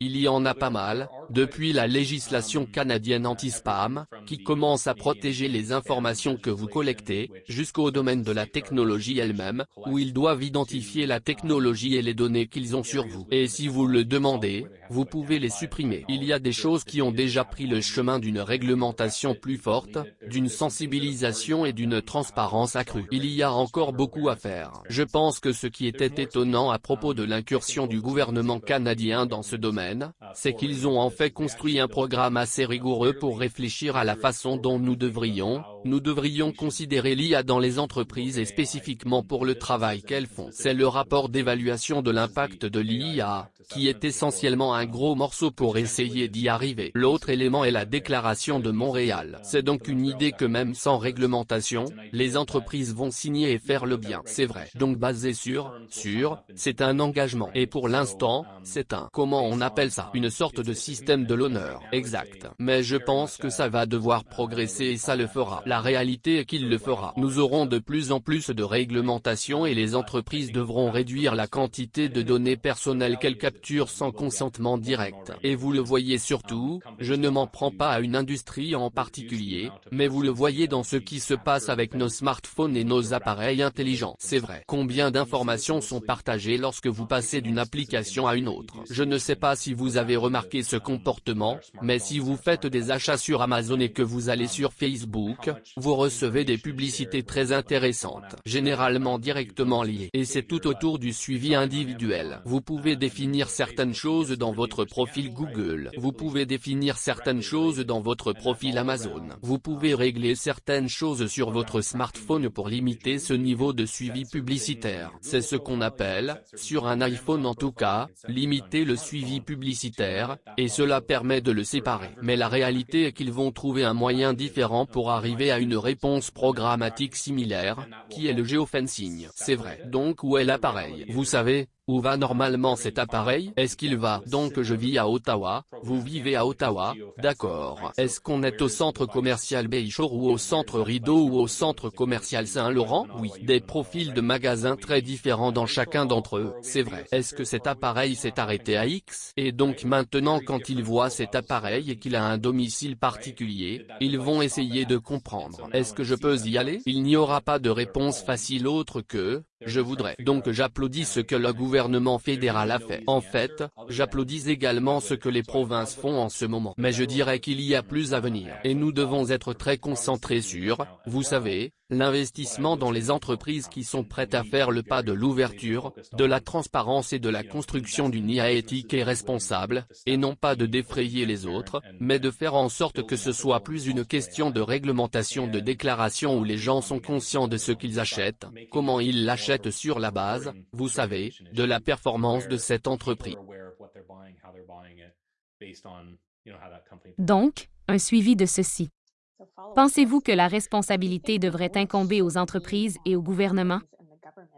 Il y en a pas mal, depuis la législation canadienne anti-spam, qui commence à protéger les informations que vous collectez, jusqu'au domaine de la technologie elle-même, où ils doivent identifier la technologie et les données qu'ils ont sur vous. Et si vous le demandez, vous pouvez les supprimer. Il y a des choses qui ont déjà pris le chemin d'une réglementation plus forte, d'une sensibilisation et d'une transparence accrue. Il y a encore beaucoup à faire. Je pense que ce qui était étonnant à propos de l'incursion du gouvernement canadien dans ce domaine, c'est qu'ils ont en construit un programme assez rigoureux pour réfléchir à la façon dont nous devrions, nous devrions considérer l'IA dans les entreprises et spécifiquement pour le travail qu'elles font. C'est le rapport d'évaluation de l'impact de l'IA, qui est essentiellement un gros morceau pour essayer d'y arriver. L'autre élément est la déclaration de Montréal. C'est donc une idée que même sans réglementation, les entreprises vont signer et faire le bien. C'est vrai. Donc basé sur, sur, c'est un engagement. Et pour l'instant, c'est un, comment on appelle ça, une sorte de système de l'honneur. Exact. Mais je pense que ça va devoir progresser et ça le fera. La réalité est qu'il le fera. Nous aurons de plus en plus de réglementations et les entreprises devront réduire la quantité de données personnelles qu'elles sans consentement direct. Et vous le voyez surtout, je ne m'en prends pas à une industrie en particulier, mais vous le voyez dans ce qui se passe avec nos smartphones et nos appareils intelligents. C'est vrai. Combien d'informations sont partagées lorsque vous passez d'une application à une autre? Je ne sais pas si vous avez remarqué ce comportement, mais si vous faites des achats sur Amazon et que vous allez sur Facebook, vous recevez des publicités très intéressantes, généralement directement liées. Et c'est tout autour du suivi individuel. Vous pouvez définir certaines choses dans votre profil Google. Vous pouvez définir certaines choses dans votre profil Amazon. Vous pouvez régler certaines choses sur votre smartphone pour limiter ce niveau de suivi publicitaire. C'est ce qu'on appelle, sur un iPhone en tout cas, limiter le suivi publicitaire, et cela permet de le séparer. Mais la réalité est qu'ils vont trouver un moyen différent pour arriver à une réponse programmatique similaire, qui est le géofencing. C'est vrai. Donc où est l'appareil? Vous savez, où va normalement cet appareil? Est-ce qu'il va? Donc je vis à Ottawa, vous vivez à Ottawa, d'accord. Est-ce qu'on est au centre commercial Bayshore ou au centre Rideau ou au centre commercial Saint-Laurent? Oui. Des profils de magasins très différents dans chacun d'entre eux, c'est vrai. Est-ce que cet appareil s'est arrêté à X? Et donc maintenant quand ils voient cet appareil et qu'il a un domicile particulier, ils vont essayer de comprendre. Est-ce que je peux y aller? Il n'y aura pas de réponse facile autre que, je voudrais. Donc j'applaudis ce que le gouvernement fédéral a fait. En fait, j'applaudis également ce que les provinces font en ce moment. Mais je dirais qu'il y a plus à venir. Et nous devons être très concentrés sur, vous savez, l'investissement dans les entreprises qui sont prêtes à faire le pas de l'ouverture, de la transparence et de la construction d'une IA éthique et responsable, et non pas de défrayer les autres, mais de faire en sorte que ce soit plus une question de réglementation de déclaration où les gens sont conscients de ce qu'ils achètent, comment ils l'achètent sur la base, vous savez, de la performance de cette entreprise. Donc, un suivi de ceci. Pensez-vous que la responsabilité devrait incomber aux entreprises et au gouvernement?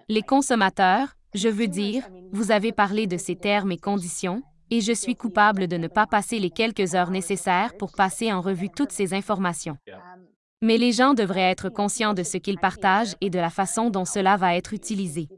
Les consommateurs, je veux dire, vous avez parlé de ces termes et conditions, et je suis coupable de ne pas passer les quelques heures nécessaires pour passer en revue toutes ces informations. Mais les gens devraient être conscients de ce qu'ils partagent et de la façon dont cela va être utilisé.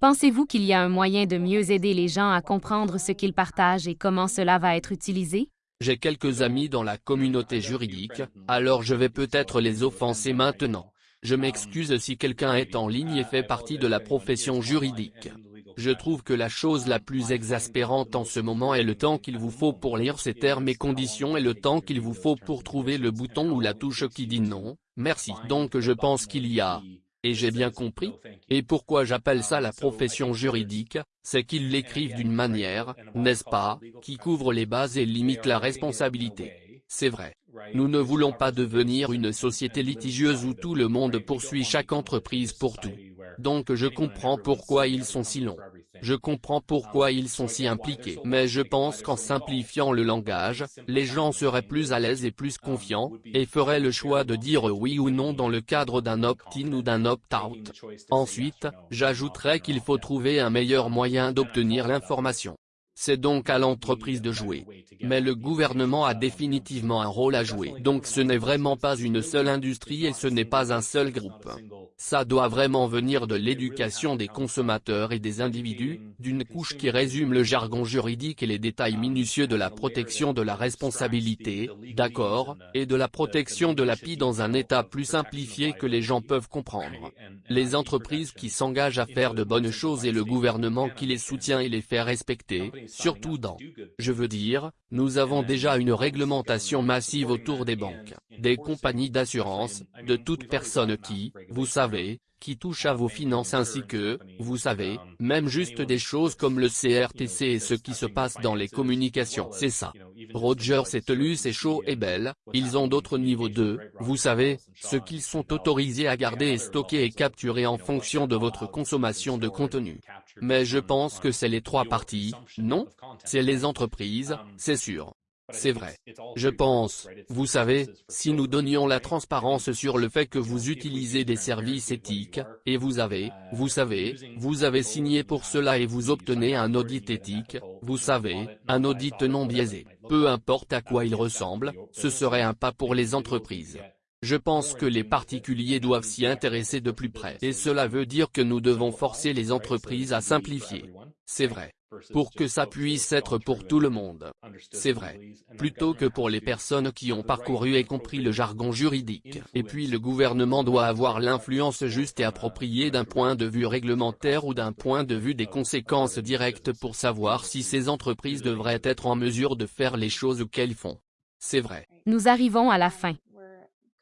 Pensez-vous qu'il y a un moyen de mieux aider les gens à comprendre ce qu'ils partagent et comment cela va être utilisé? J'ai quelques amis dans la communauté juridique, alors je vais peut-être les offenser maintenant. Je m'excuse si quelqu'un est en ligne et fait partie de la profession juridique. Je trouve que la chose la plus exaspérante en ce moment est le temps qu'il vous faut pour lire ces termes et conditions et le temps qu'il vous faut pour trouver le bouton ou la touche qui dit non, merci. Donc je pense qu'il y a et j'ai bien compris. Et pourquoi j'appelle ça la profession juridique, c'est qu'ils l'écrivent d'une manière, n'est-ce pas, qui couvre les bases et limite la responsabilité. C'est vrai. Nous ne voulons pas devenir une société litigieuse où tout le monde poursuit chaque entreprise pour tout. Donc je comprends pourquoi ils sont si longs. Je comprends pourquoi ils sont si impliqués. Mais je pense qu'en simplifiant le langage, les gens seraient plus à l'aise et plus confiants, et feraient le choix de dire oui ou non dans le cadre d'un opt-in ou d'un opt-out. Ensuite, j'ajouterais qu'il faut trouver un meilleur moyen d'obtenir l'information. C'est donc à l'entreprise de jouer. Mais le gouvernement a définitivement un rôle à jouer. Donc ce n'est vraiment pas une seule industrie et ce n'est pas un seul groupe. Ça doit vraiment venir de l'éducation des consommateurs et des individus, d'une couche qui résume le jargon juridique et les détails minutieux de la protection de la responsabilité, d'accord, et de la protection de la PI dans un état plus simplifié que les gens peuvent comprendre. Les entreprises qui s'engagent à faire de bonnes choses et le gouvernement qui les soutient et les fait respecter, surtout dans, je veux dire, nous avons déjà une réglementation massive autour des banques, des compagnies d'assurance, de toute personne qui, vous savez, qui touchent à vos finances ainsi que, vous savez, même juste des choses comme le CRTC et ce qui se passe dans les communications. C'est ça. Rogers et Telus et Shaw et Bell, ils ont d'autres niveaux de, vous savez, ce qu'ils sont autorisés à garder et stocker et capturer en fonction de votre consommation de contenu. Mais je pense que c'est les trois parties, non C'est les entreprises, c'est sûr. C'est vrai. Je pense, vous savez, si nous donnions la transparence sur le fait que vous utilisez des services éthiques, et vous avez, vous savez, vous avez signé pour cela et vous obtenez un audit éthique, vous savez, un audit non biaisé, peu importe à quoi il ressemble, ce serait un pas pour les entreprises. Je pense que les particuliers doivent s'y intéresser de plus près. Et cela veut dire que nous devons forcer les entreprises à simplifier. C'est vrai. Pour que ça puisse être pour tout le monde. C'est vrai. Plutôt que pour les personnes qui ont parcouru et compris le jargon juridique. Et puis le gouvernement doit avoir l'influence juste et appropriée d'un point de vue réglementaire ou d'un point de vue des conséquences directes pour savoir si ces entreprises devraient être en mesure de faire les choses qu'elles font. C'est vrai. Nous arrivons à la fin.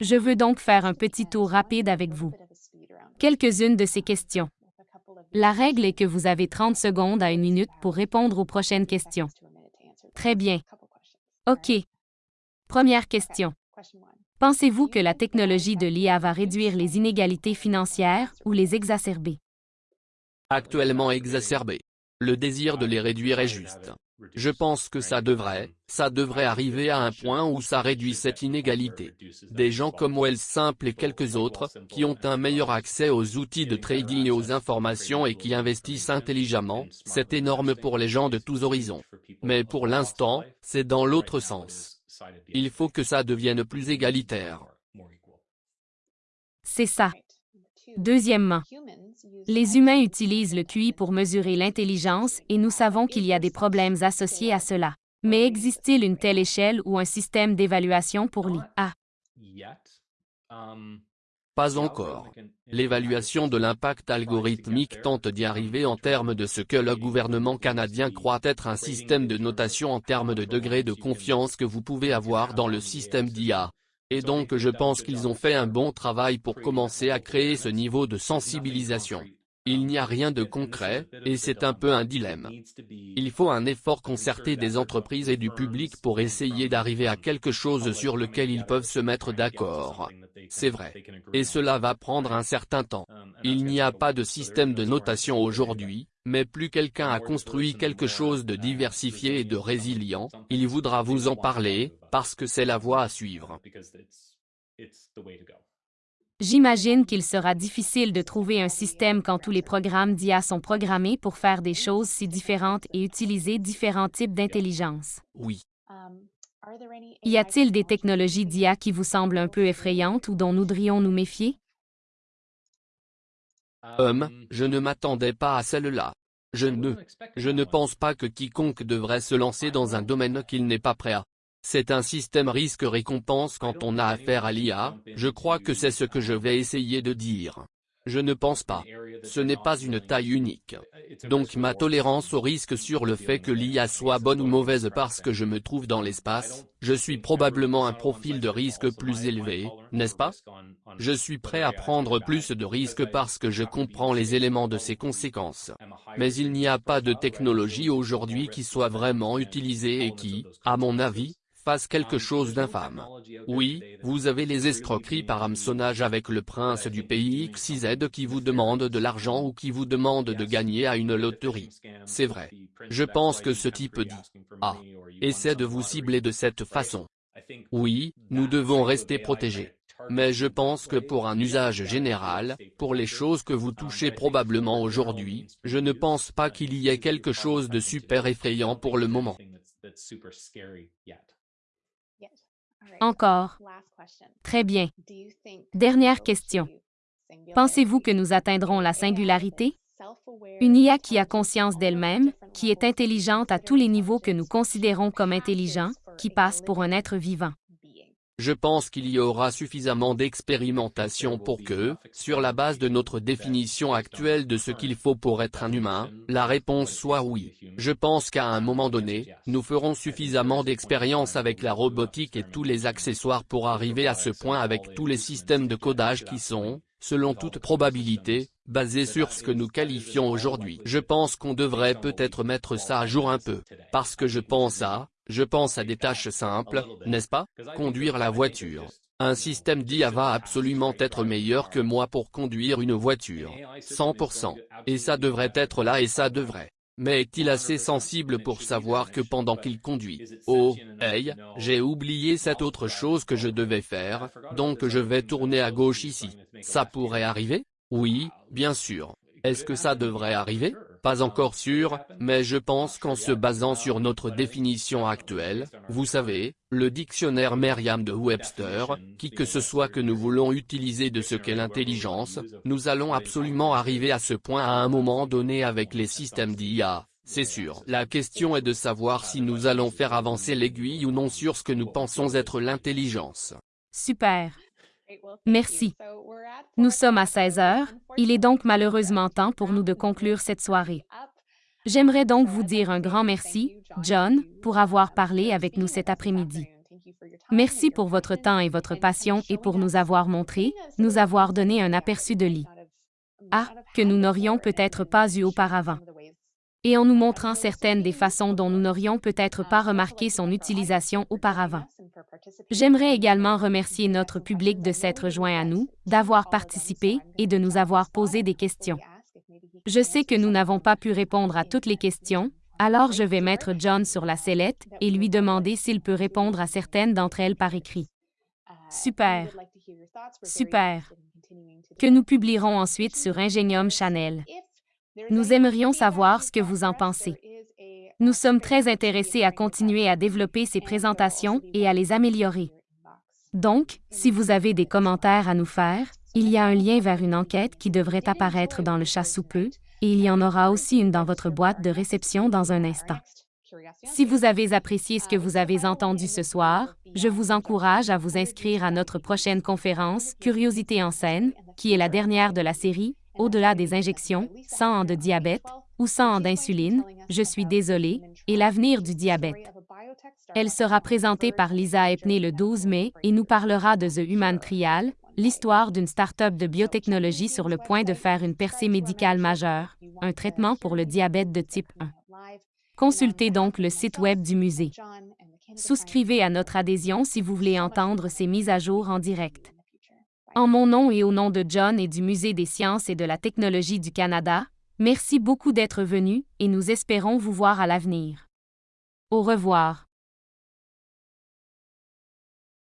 Je veux donc faire un petit tour rapide avec vous. Quelques-unes de ces questions. La règle est que vous avez 30 secondes à une minute pour répondre aux prochaines questions. Très bien. OK. Première question. Pensez-vous que la technologie de l'IA va réduire les inégalités financières ou les exacerber? Actuellement exacerbées. Le désir de les réduire est juste. Je pense que ça devrait, ça devrait arriver à un point où ça réduit cette inégalité. Des gens comme Wells Simple et quelques autres, qui ont un meilleur accès aux outils de trading et aux informations et qui investissent intelligemment, c'est énorme pour les gens de tous horizons. Mais pour l'instant, c'est dans l'autre sens. Il faut que ça devienne plus égalitaire. C'est ça. Deuxièmement, les humains utilisent le QI pour mesurer l'intelligence et nous savons qu'il y a des problèmes associés à cela. Mais existe-t-il une telle échelle ou un système d'évaluation pour l'IA? Pas encore. L'évaluation de l'impact algorithmique tente d'y arriver en termes de ce que le gouvernement canadien croit être un système de notation en termes de degré de confiance que vous pouvez avoir dans le système d'IA. Et donc je pense qu'ils ont fait un bon travail pour commencer à créer ce niveau de sensibilisation. Il n'y a rien de concret, et c'est un peu un dilemme. Il faut un effort concerté des entreprises et du public pour essayer d'arriver à quelque chose sur lequel ils peuvent se mettre d'accord. C'est vrai. Et cela va prendre un certain temps. Il n'y a pas de système de notation aujourd'hui, mais plus quelqu'un a construit quelque chose de diversifié et de résilient, il voudra vous en parler, parce que c'est la voie à suivre. J'imagine qu'il sera difficile de trouver un système quand tous les programmes d'IA sont programmés pour faire des choses si différentes et utiliser différents types d'intelligence. Oui. Y a-t-il des technologies d'IA qui vous semblent un peu effrayantes ou dont nous devrions nous méfier? Hum, je ne m'attendais pas à celle-là. Je ne, je ne pense pas que quiconque devrait se lancer dans un domaine qu'il n'est pas prêt à. C'est un système risque-récompense quand on a affaire à l'IA, je crois que c'est ce que je vais essayer de dire. Je ne pense pas. Ce n'est pas une taille unique. Donc ma tolérance au risque sur le fait que l'IA soit bonne ou mauvaise parce que je me trouve dans l'espace, je suis probablement un profil de risque plus élevé, n'est-ce pas? Je suis prêt à prendre plus de risques parce que je comprends les éléments de ses conséquences. Mais il n'y a pas de technologie aujourd'hui qui soit vraiment utilisée et qui, à mon avis, fasse quelque chose d'infâme. Oui, vous avez les escroqueries par hameçonnage avec le prince du pays XYZ qui vous demande de l'argent ou qui vous demande de gagner à une loterie. C'est vrai. Je pense que ce type dit « Ah, essaie de vous cibler de cette façon ». Oui, nous devons rester protégés. Mais je pense que pour un usage général, pour les choses que vous touchez probablement aujourd'hui, je ne pense pas qu'il y ait quelque chose de super effrayant pour le moment. Encore. Très bien. Dernière question. Pensez-vous que nous atteindrons la singularité? Une IA qui a conscience d'elle-même, qui est intelligente à tous les niveaux que nous considérons comme intelligents, qui passe pour un être vivant. Je pense qu'il y aura suffisamment d'expérimentation pour que, sur la base de notre définition actuelle de ce qu'il faut pour être un humain, la réponse soit oui. Je pense qu'à un moment donné, nous ferons suffisamment d'expérience avec la robotique et tous les accessoires pour arriver à ce point avec tous les systèmes de codage qui sont, selon toute probabilité, basé sur ce que nous qualifions aujourd'hui. Je pense qu'on devrait peut-être mettre ça à jour un peu, parce que je pense à, je pense à des tâches simples, n'est-ce pas? Conduire la voiture. Un système d'IA va absolument être meilleur que moi pour conduire une voiture. 100%. Et ça devrait être là et ça devrait. Mais est-il assez sensible pour savoir que pendant qu'il conduit, oh, hey, j'ai oublié cette autre chose que je devais faire, donc je vais tourner à gauche ici. Ça pourrait arriver? Oui, bien sûr. Est-ce que ça devrait arriver? Pas encore sûr, mais je pense qu'en se basant sur notre définition actuelle, vous savez, le dictionnaire Merriam de Webster, qui que ce soit que nous voulons utiliser de ce qu'est l'intelligence, nous allons absolument arriver à ce point à un moment donné avec les systèmes d'IA. C'est sûr. La question est de savoir si nous allons faire avancer l'aiguille ou non sur ce que nous pensons être l'intelligence. Super. Merci. Nous sommes à 16 heures, il est donc malheureusement temps pour nous de conclure cette soirée. J'aimerais donc vous dire un grand merci, John, pour avoir parlé avec nous cet après-midi. Merci pour votre temps et votre passion et pour nous avoir montré, nous avoir donné un aperçu de lit. Ah, que nous n'aurions peut-être pas eu auparavant et en nous montrant certaines des façons dont nous n'aurions peut-être pas remarqué son utilisation auparavant. J'aimerais également remercier notre public de s'être joint à nous, d'avoir participé et de nous avoir posé des questions. Je sais que nous n'avons pas pu répondre à toutes les questions, alors je vais mettre John sur la sellette et lui demander s'il peut répondre à certaines d'entre elles par écrit. Super. Super. Que nous publierons ensuite sur Ingenium Channel. Nous aimerions savoir ce que vous en pensez. Nous sommes très intéressés à continuer à développer ces présentations et à les améliorer. Donc, si vous avez des commentaires à nous faire, il y a un lien vers une enquête qui devrait apparaître dans le chat sous peu, et il y en aura aussi une dans votre boîte de réception dans un instant. Si vous avez apprécié ce que vous avez entendu ce soir, je vous encourage à vous inscrire à notre prochaine conférence Curiosité en scène, qui est la dernière de la série, au-delà des injections, 100 ans de diabète ou 100 ans d'insuline, je suis désolé, et l'avenir du diabète. Elle sera présentée par Lisa Epney le 12 mai et nous parlera de The Human Trial, l'histoire d'une start-up de biotechnologie sur le point de faire une percée médicale majeure, un traitement pour le diabète de type 1. Consultez donc le site web du musée. Souscrivez à notre adhésion si vous voulez entendre ces mises à jour en direct. En mon nom et au nom de John et du Musée des sciences et de la technologie du Canada, merci beaucoup d'être venu et nous espérons vous voir à l'avenir. Au revoir.